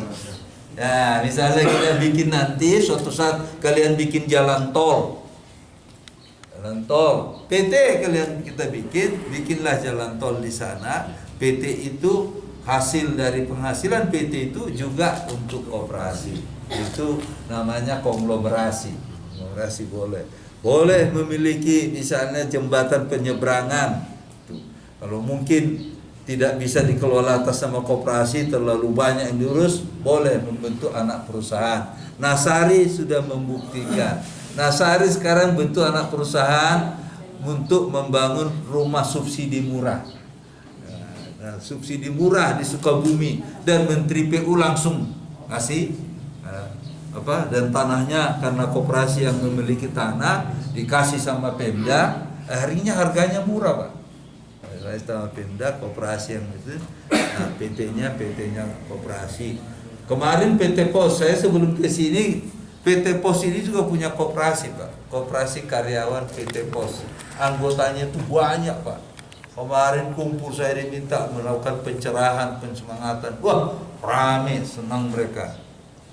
Nah, misalnya kita bikin nanti suatu saat kalian bikin jalan tol, jalan tol, PT kalian kita bikin, bikinlah jalan tol di sana. PT itu hasil dari penghasilan PT itu juga untuk operasi. Itu namanya konglomerasi. Konglomerasi boleh. Boleh memiliki misalnya jembatan penyeberangan. Tuh. Kalau mungkin tidak bisa dikelola atas nama koperasi terlalu banyak yang diurus, boleh membentuk anak perusahaan. Nasari sudah membuktikan. Nasari sekarang bentuk anak perusahaan untuk membangun rumah subsidi murah. Nah, subsidi murah di Sukabumi. Dan Menteri PU langsung kasih nah, apa dan tanahnya karena koperasi yang memiliki tanah dikasih sama Pemda. Akhirnya harganya murah pak. Sama Pemda koperasi yang itu. Nah PT-nya PT-nya koperasi. Kemarin PT Pos saya sebelum ke sini PT Pos ini juga punya koperasi pak. Koperasi karyawan PT Pos. Anggotanya itu banyak pak. Kemarin kumpul saya diminta melakukan pencerahan, pensemangatan. Wah, rame, senang mereka.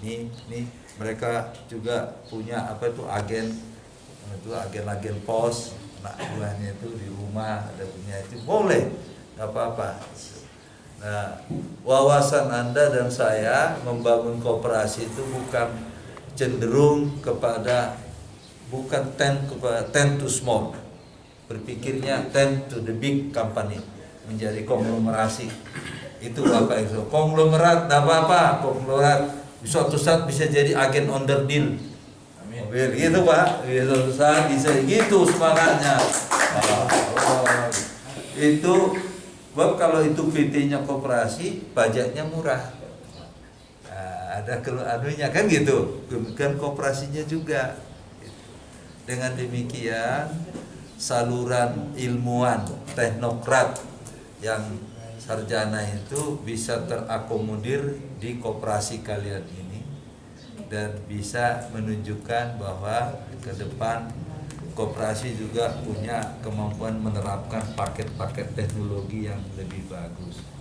Nih, nih mereka juga punya apa itu agen itu agen-agen pos. Anak buahnya itu di rumah ada punya itu. Boleh nggak apa-apa. Nah wawasan anda dan saya membangun kooperasi itu bukan cenderung kepada bukan ten kepada ten to small. Berpikirnya ten to the big company menjadi konglomerasi. Itu apa itu? Konglomerat tidak apa-apa konglomerat. Suatu saat bisa jadi agen under deal. Mobil gitu pak. Suatu saat bisa gitu semangatnya. Itu Sebab kalau itu PT-nya koperasi, pajaknya murah. Ada anunya kan gitu. Demikian koperasinya juga. Dengan demikian saluran ilmuwan, teknokrat yang sarjana itu bisa terakomodir di koperasi kalian ini dan bisa menunjukkan bahwa ke depan koperasi juga punya kemampuan menerapkan paket-paket teknologi yang lebih bagus.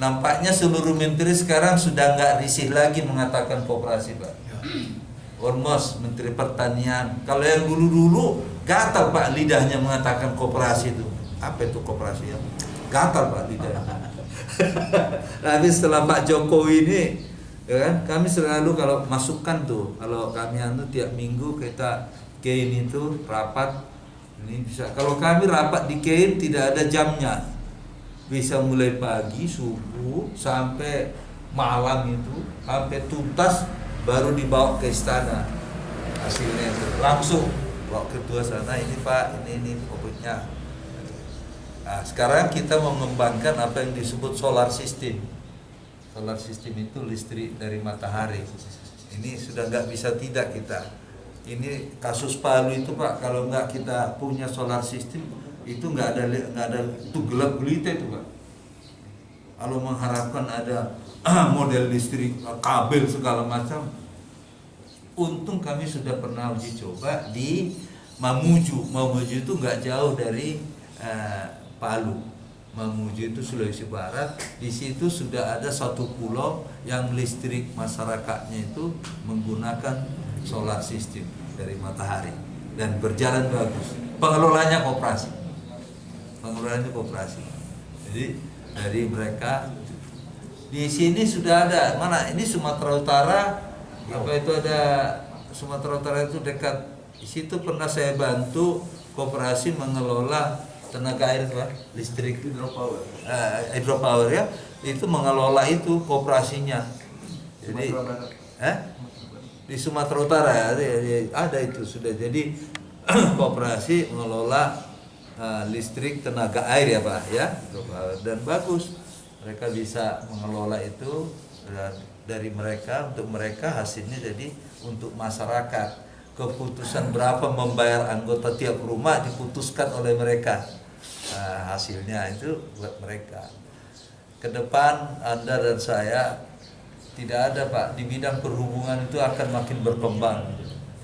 Nampaknya seluruh menteri sekarang sudah nggak risih lagi mengatakan koperasi, Pak. Ormos, Menteri Pertanian. Kalau yang dulu-dulu gatal Pak lidahnya mengatakan koperasi itu. Apa itu koperasi ya? Gatal Pak lidahnya. Tapi setelah Pak Jokowi ini, ya kan, kami selalu kalau masukkan tuh, kalau kami anu tiap minggu kita Kein itu rapat ini bisa kalau kami rapat di Kein tidak ada jamnya bisa mulai pagi subuh sampai malam itu sampai tuntas baru dibawa ke istana. Hasilnya itu. Langsung bawa ketua sana ini pak ini ini pokoknya. Nah sekarang kita mengembangkan apa yang disebut solar system. Solar system itu listrik dari matahari. Ini sudah nggak bisa tidak kita. Ini kasus Palu itu Pak kalau nggak kita punya solar system itu nggak ada nggak ada itu gelap gulita itu Pak kalau mengharapkan ada model listrik kabel segala macam untung kami sudah pernah uji coba di Mamuju Mamuju itu nggak jauh dari uh, Palu Mamuju itu Sulawesi Barat di situ sudah ada satu pulau yang listrik masyarakatnya itu menggunakan solar system dari matahari dan berjalan bagus. Pengelolanya koperasi. Pengelolanya koperasi. Jadi dari mereka di sini sudah ada. Mana? Ini Sumatera Utara. Apa itu ada? Sumatera Utara itu dekat. Di situ pernah saya bantu koperasi mengelola tenaga air Pak, listrik hidropower. Uh, hidropower ya. Itu mengelola itu kooperasinya. Jadi eh? di Sumatera Utara ya, ada itu sudah. Jadi kooperasi mengelola uh, listrik tenaga air ya Pak ya. Dan bagus. Mereka bisa mengelola itu dari mereka untuk mereka hasilnya jadi untuk masyarakat. Keputusan berapa membayar anggota tiap rumah diputuskan oleh mereka. Nah, hasilnya itu buat mereka. Ke depan Anda dan saya Tidak ada Pak, di bidang perhubungan itu akan makin berkembang.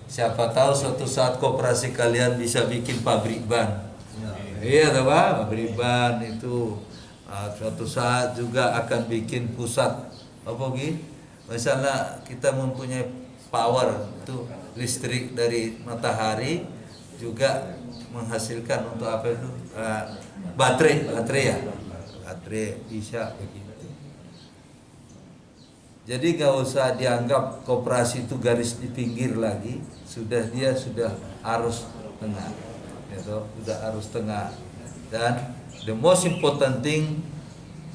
Siapa tahu suatu saat koperasi kalian bisa bikin pabrik ban. Iya toh Pak, pabrik ban itu ah, suatu saat juga akan bikin pusat. Apa Gi? Misalnya kita mempunyai power itu listrik dari matahari juga menghasilkan untuk apa itu? Ah, baterai baterai ya? Baterai bisa begitu. Jadi gak usah dianggap koperasi itu garis di pinggir lagi. Sudah dia sudah arus tengah gitu sudah arus tengah. Dan the most important thing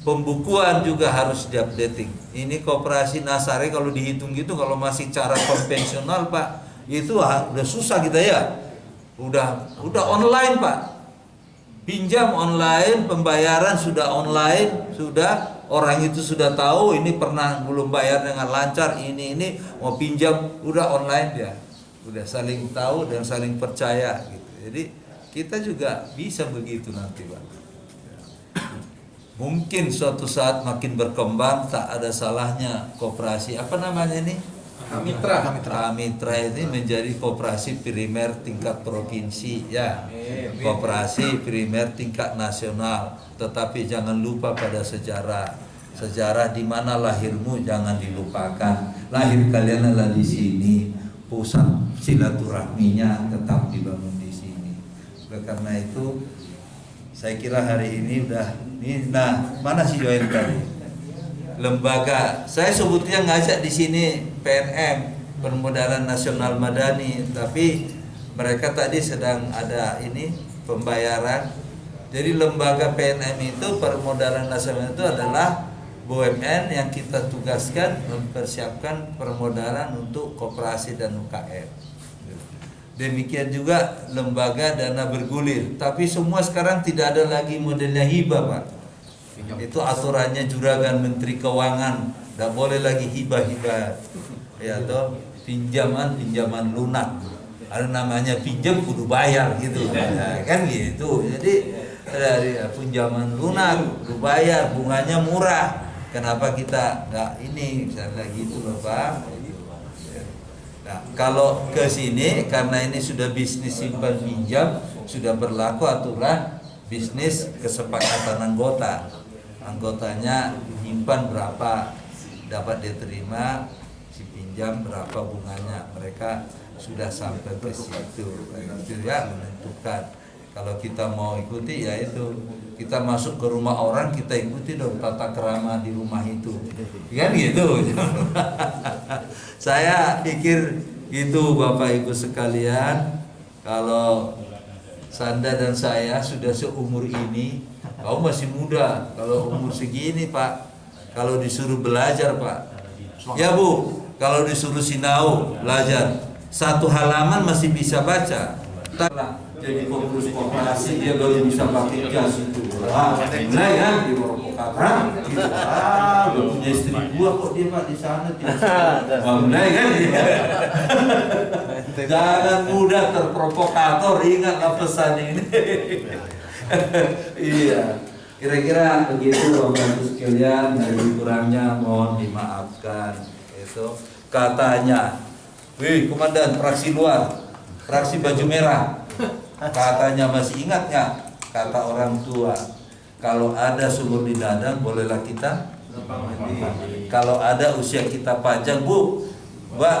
pembukuan juga harus diupdating. Ini koperasi nasari kalau dihitung gitu kalau masih cara konvensional pak itu ah, udah susah kita ya. Udah udah online pak. Pinjam online pembayaran sudah online sudah orang itu sudah tahu ini pernah belum bayar dengan lancar ini ini mau pinjam udah online ya udah saling tahu dan saling percaya gitu. Jadi kita juga bisa begitu nanti pak mungkin suatu saat makin berkembang tak ada salahnya koperasi apa namanya ini Kamitra. Kamitra ini menjadi koperasi primer tingkat provinsi ya. Koperasi primer tingkat nasional. Tetapi jangan lupa pada sejarah. Sejarah di mana lahirmu jangan dilupakan. Lahir kalian adalah di sini. Pusat silaturahminya tetap dibangun. Oleh karena itu saya kira hari ini udah ini nah mana si Joel tadi? lembaga. Saya sebutnya ngajak di sini PNM Permodalan Nasional Madani tapi mereka tadi sedang ada ini pembayaran. Jadi lembaga PNM itu Permodalan Nasional itu adalah BUMN yang kita tugaskan mempersiapkan permodalan untuk koperasi dan UKM demikian juga lembaga dana bergulir. Tapi semua sekarang tidak ada lagi modelnya hibah Pak. Itu aturannya juragan menteri keuangan. Tidak boleh lagi hibah-hibah. Ya toh pinjaman pinjaman lunak. Ada namanya pinjam kudu bayar gitu. Nah, kan gitu. Jadi dari pinjaman lunak kudu bayar. Bunganya murah. Kenapa kita nggak ini? Misalnya gitu bapak Nah, kalau ke sini karena ini sudah bisnis simpan pinjam sudah berlaku aturan bisnis kesepakatan anggota. Anggotanya menyimpan berapa dapat diterima si pinjam berapa bunganya. Mereka sudah sampai ke situ. Itu ya menentukan. Kalau kita mau ikuti ya itu kita masuk ke rumah orang kita ikuti dong tata kerama di rumah itu. Kan gitu. Saya pikir itu bapak ibu sekalian. Kalau Sanda dan saya sudah seumur ini Kau masih muda, kalau umur segini Pak, kalau disuruh belajar Pak, ya Bu, kalau disuruh sinau belajar, satu halaman masih bisa baca. Jadi pengurus koperasi dia baru bisa pakai jas itu. Ah, mulai kan di Purwokerto, gitu. Ah, udah punya istri dua kok dia Pak di sana tidak. Wah, mulai kan? Jangan mudah terprovokator, ingatlah pesan ini. iya kira-kira begitu bapak sekalian dari kurangnya mohon dimaafkan itu katanya wih komandan fraksi luar fraksi baju merah katanya masih ingat nggak kata orang tua kalau ada sumur di dadang bolehlah kita kalau ada usia kita panjang bu mbak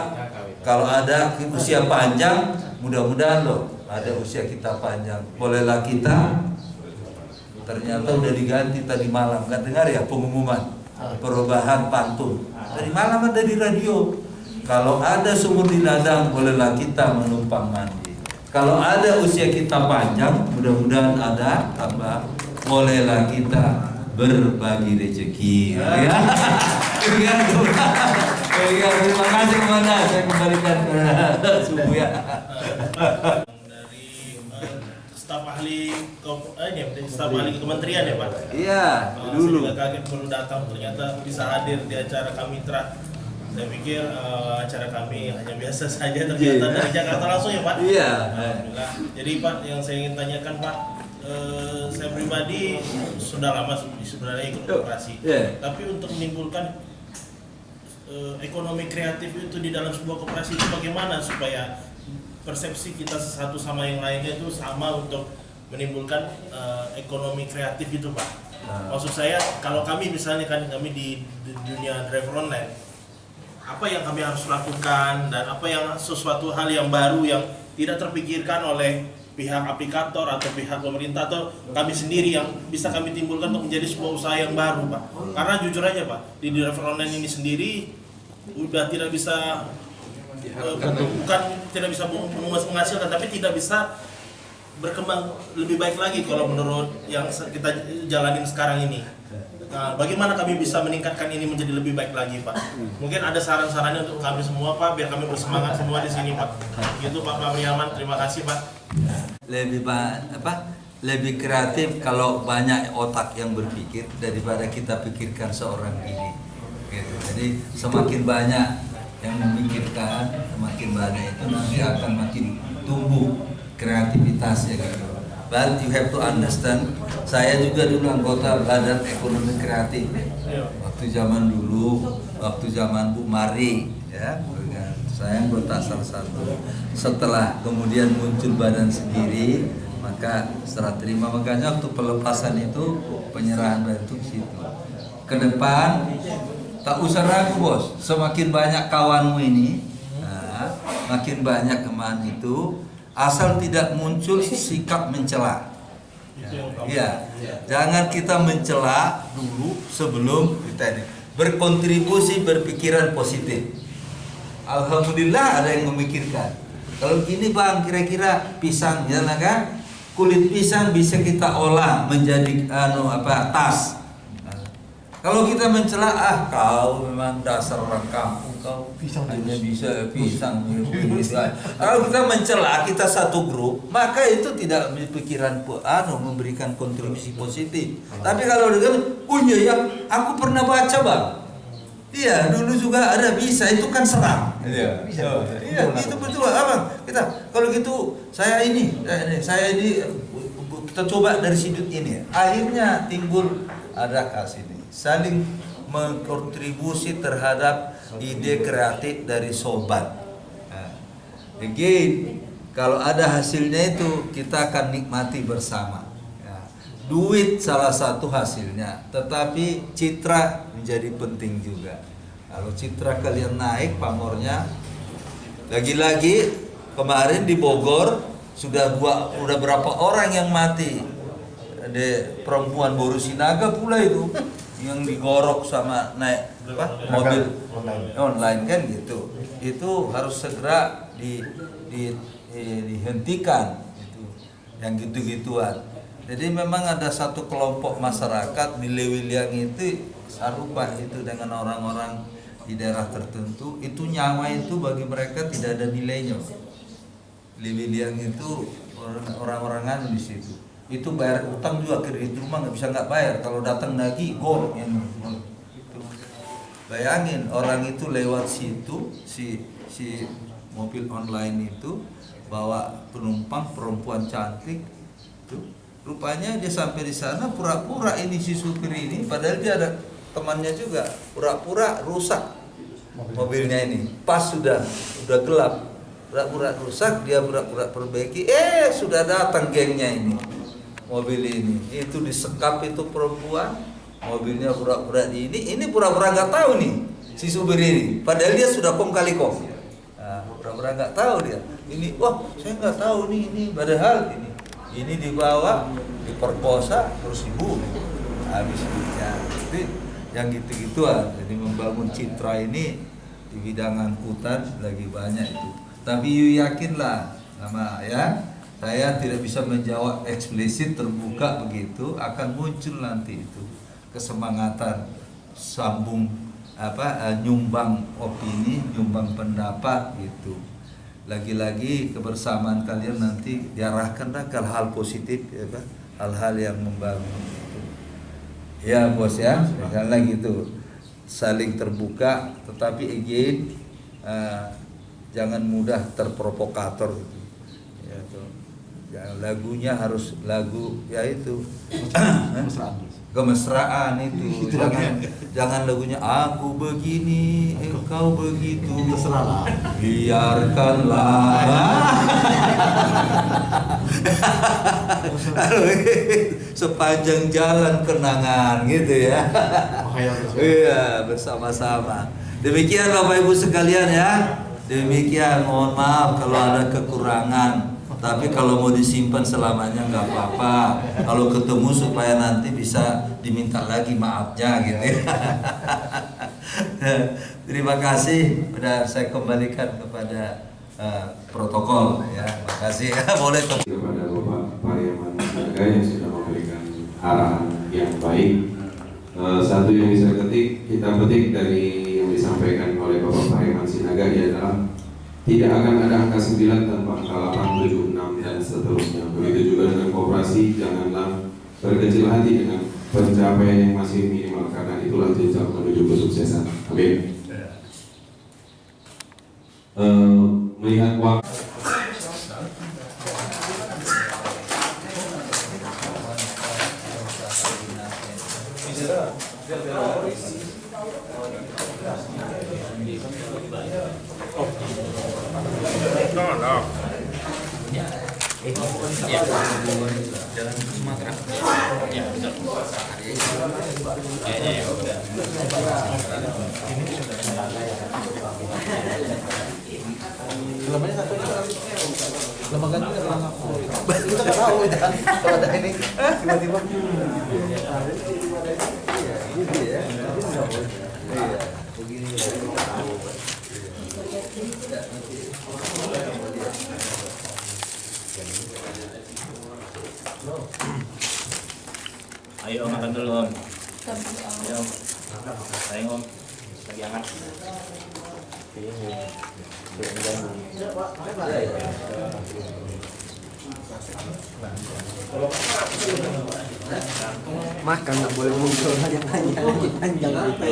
kalau ada usia panjang mudah-mudahan loh ada usia kita panjang. Bolehlah kita ternyata udah diganti tadi malam. Kan dengar ya pengumuman? Perubahan pantun dari malam ada di radio. Kalau ada sumur di ladang bolehlah kita menumpang mandi kalau ada usia kita panjang mudah-mudahan ada apa bolehlah kita berbagi rezeki. Ya. Ya. Terima kasih ke mana saya kembalikan ke subuh ya. Staf ahli eh, ini staf ahli kementerian ya pak? Iya, Uh, dulu. saya kaget baru datang. Ternyata bisa hadir di acara kami tra saya pikir uh, acara kami hanya biasa saja ternyata Iya. dari Jakarta langsung ya pak Iya. Alhamdulillah jadi pak yang saya ingin tanyakan pak eh, saya pribadi sudah lama sebenarnya ikut Yuk, operasi iya. tapi untuk menimbulkan eh, ekonomi kreatif itu di dalam sebuah koperasi itu bagaimana supaya persepsi kita satu sama yang lainnya itu sama untuk menimbulkan eh, ekonomi kreatif itu pak. Maksud saya kalau kami misalnya kan kami di, di dunia driver online, apa yang kami harus lakukan dan apa yang sesuatu hal yang baru yang tidak terpikirkan oleh pihak aplikator atau pihak pemerintah atau kami sendiri yang bisa kami timbulkan untuk menjadi sebuah usaha yang baru pak. Karena jujur aja pak di driver online ini sendiri udah tidak bisa eh, bukan tidak bisa menghasilkan tapi tidak bisa berkembang lebih baik lagi kalau menurut yang kita jalanin sekarang ini. Nah, bagaimana kami bisa meningkatkan ini menjadi lebih baik lagi, Pak? Mungkin ada saran-sarannya untuk kami semua, Pak, biar kami bersemangat semua di sini, Pak. Gitu, Pak Pabriaman. Terima kasih, Pak. lebih apa lebih kreatif kalau banyak otak yang berpikir daripada kita pikirkan seorang diri gitu. jadi semakin banyak yang memikirkan semakin banyak itu nanti akan makin tumbuh kreativitasnya gitu but you have to understand saya juga dulu anggota badan ekonomi kreatif. Waktu zaman dulu waktu zaman Bu Mari ya. Saya anggota salah satu. Setelah kemudian muncul badan sendiri maka setelah terima makanya waktu pelepasan itu penyerahan ke situ. Ke depan tak usah ragu bos. Semakin banyak kawanmu ini nah, makin banyak kemahan itu asal tidak muncul sikap mencela Iya, jangan kita mencela dulu sebelum kita ini berkontribusi berpikiran positif. Alhamdulillah ada yang memikirkan. Kalau gini bang, kira-kira pisang, ya kan? Kulit pisang bisa kita olah menjadi anu apa tas. Kalau kita mencela, ah kau memang dasar orang kampung, kau hanya bisa pisang. aja. Kalau kita mencela, kita satu grup, maka itu tidak berpikiran pu- anu memberikan kontribusi positif. Tapi kalau dengan, oh iya ya, aku pernah baca bang. Iya, dulu juga ada bisa itu kan serang. Iya, iya, itu betul abang. Kita kalau gitu saya ini, saya ini, saya ini kita coba dari sudut ini. Akhirnya timbul ada kasih saling mengkontribusi terhadap ide kreatif dari sobat. Nah, again, kalau ada hasilnya itu kita akan nikmati bersama. Ya, Duit salah satu hasilnya, tetapi citra menjadi penting juga. Kalau citra kalian naik pamornya, lagi-lagi kemarin di Bogor sudah gua udah berapa orang yang mati. Ada perempuan Boru Sinaga pula itu yang digorok sama naik apa mobil online kan gitu. Itu harus segera di, di, di- dihentikan itu yang gitu-gituan. Jadi memang ada satu kelompok masyarakat di Lewiliang itu sarupa itu dengan orang-orang di daerah tertentu itu nyawa itu bagi mereka tidak ada nilainya. Lewiliang itu orang- orang-orangan di situ. Itu bayar utang juga kredit rumah nggak bisa nggak bayar. Kalau datang lagi gol. Yang itu. Bayangin orang itu lewat situ si si mobil online itu bawa penumpang perempuan cantik itu. Rupanya dia sampai di sana pura-pura ini si supir ini padahal dia ada temannya juga pura-pura rusak mobilnya ini. Pas sudah sudah gelap pura-pura rusak dia pura-pura perbaiki. Eh sudah datang gengnya ini mobil ini. Itu disekap itu perempuan mobilnya pura-pura ini ini pura-pura nggak tahu nih si supir ini. Padahal dia sudah kong kali kong nah, pura-pura nggak tahu dia. Ini wah saya nggak tahu nih ini padahal ini. Ini dibawa diperkosa terus dibunuh habis hidupnya jadi yang gitu-gituan. Jadi membangun citra ini di bidang angkutan lagi banyak itu. Tapi yakinlah sama ya saya tidak bisa menjawab eksplisit terbuka begitu akan muncul nanti itu kesemangatan sambung apa eh, nyumbang opini nyumbang pendapat gitu lagi-lagi kebersamaan kalian nanti diarahkanlah ke hal positif ya kan hal-hal yang membangun gitu. ya bos ya misalnya gitu saling terbuka tetapi again eh, jangan mudah terprovokator gitu. Ya. Ya, lagunya harus lagu ya itu. Kemesraan itu. Jangan jangan lagunya aku begini engkau begitu. biarkanlah. Sepanjang jalan kenangan gitu ya. Iya bersama-sama. Demikian bapak ibu sekalian ya. Demikian mohon maaf kalau ada kekurangan tapi kalau mau disimpan selamanya nggak apa-apa. Kalau ketemu supaya nanti bisa diminta lagi maafnya gitu ya. terima kasih. Sudah saya kembalikan kepada uh, protokol ya. Makasih boleh ke kepada Bapak Pariaman yang sudah memberikan arahan yang baik. Eh, satu yang bisa ketik kita petik dari yang disampaikan oleh Bapak Pariaman Sinaga adalah tidak akan ada angka 9 tanpa angka 8, 7, 6 dan seterusnya. Begitu juga dengan kooperasi, janganlah berkecil hati dengan pencapaian yang masih minimal karena itulah jenjang menuju kesuksesan. Amin. Eh, melihat waktu Jalan ke Sumatera. Ya, betul. Ya, ya, ya, udah. Lembaga satu lembaga kita tahu ya kalau ada ini tiba-tiba Iya, gitu ya. Iya, begini. Ayo Om, makan dulu Om. Ayo Om. Sayang Om. Lagi hangat. makan nggak boleh muncul yang nanya panjang apa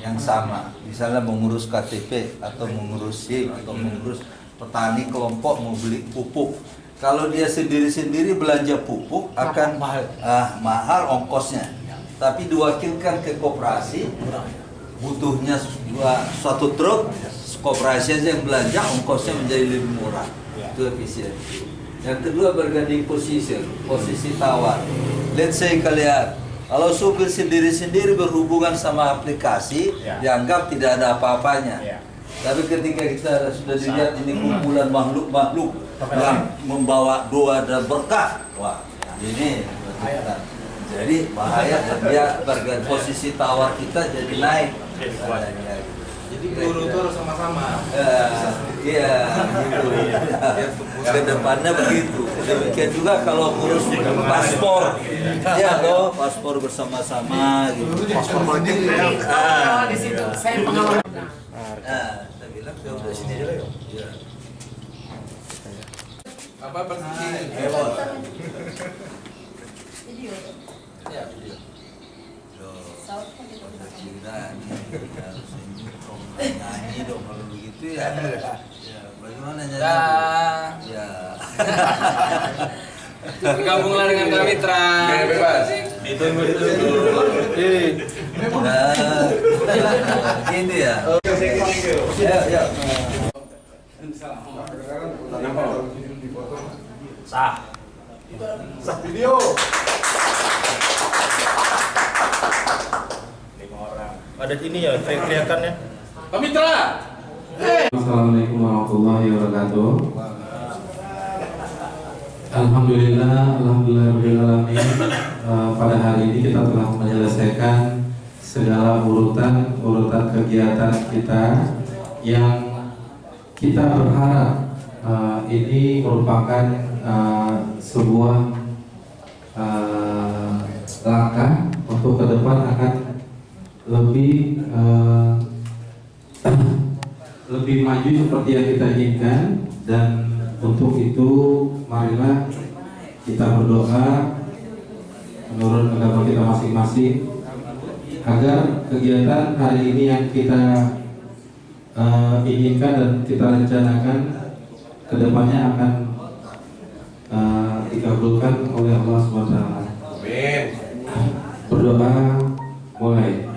yang sama misalnya mengurus KTP atau mengurus SIM atau mengurus petani kelompok mau beli pupuk kalau dia sendiri-sendiri belanja pupuk akan ah, mahal ongkosnya. Tapi diwakilkan ke koperasi butuhnya dua suatu truk koperasi aja yang belanja ongkosnya menjadi lebih murah. Itu efisien. Yang kedua berganding posisi posisi tawar. Let's say kalian kalau supir sendiri-sendiri berhubungan sama aplikasi Ya. dianggap tidak ada apa-apanya. Ya. Tapi ketika kita sudah dilihat ini kumpulan makhluk-makhluk yang membawa doa dan berkah wah ini jadi bahaya dan dia berganti posisi tawar kita jadi naik jadi guru itu harus sama-sama Eh, Iya, gitu. Ke depannya begitu. Demikian juga kalau ngurus paspor, ya loh, paspor bersama-sama gitu. paspor politik Ah, di situ. iya. Saya pengalaman. Nah, saya bilang ya udah sini aja lah. Iya. apa persisi Ya, video. Loh, udah Cina nih, harus ini dong, nyanyi dong kalau begitu ya. Ya, bagaimana nyanyi? Ya. bergabunglah dengan kami Tra bebas Ditunggu, ditunggu. Nah, gitu ya. Ya, ya. Sah. video Lima orang. Ada ini ya, teriakannya. kami Tra Assalamualaikum warahmatullahi wabarakatuh. Alhamdulillah, alhamdulillah Eh, pada hari ini kita telah menyelesaikan segala urutan urutan kegiatan kita yang kita berharap eh, ini merupakan eh, sebuah eh, langkah untuk ke depan akan lebih eh, lebih maju seperti yang kita inginkan dan untuk itu marilah kita berdoa menurut agama kita masing-masing agar kegiatan hari ini yang kita eh, inginkan dan kita rencanakan ke depannya akan dikabulkan oleh Allah SWT. Amin. Berdoa mulai.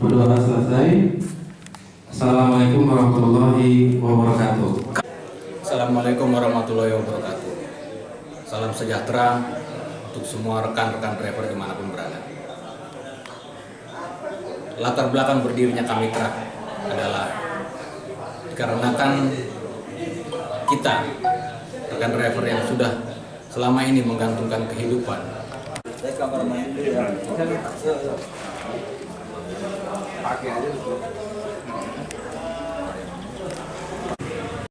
Berdoa selesai. Assalamualaikum warahmatullahi wabarakatuh. Assalamualaikum warahmatullahi wabarakatuh. Salam sejahtera untuk semua rekan-rekan driver di mana pun berada. Latar belakang berdirinya kami truk adalah dikarenakan kita rekan driver yang sudah selama ini menggantungkan kehidupan Saya kamar mandi dulu ya. Pakai aja.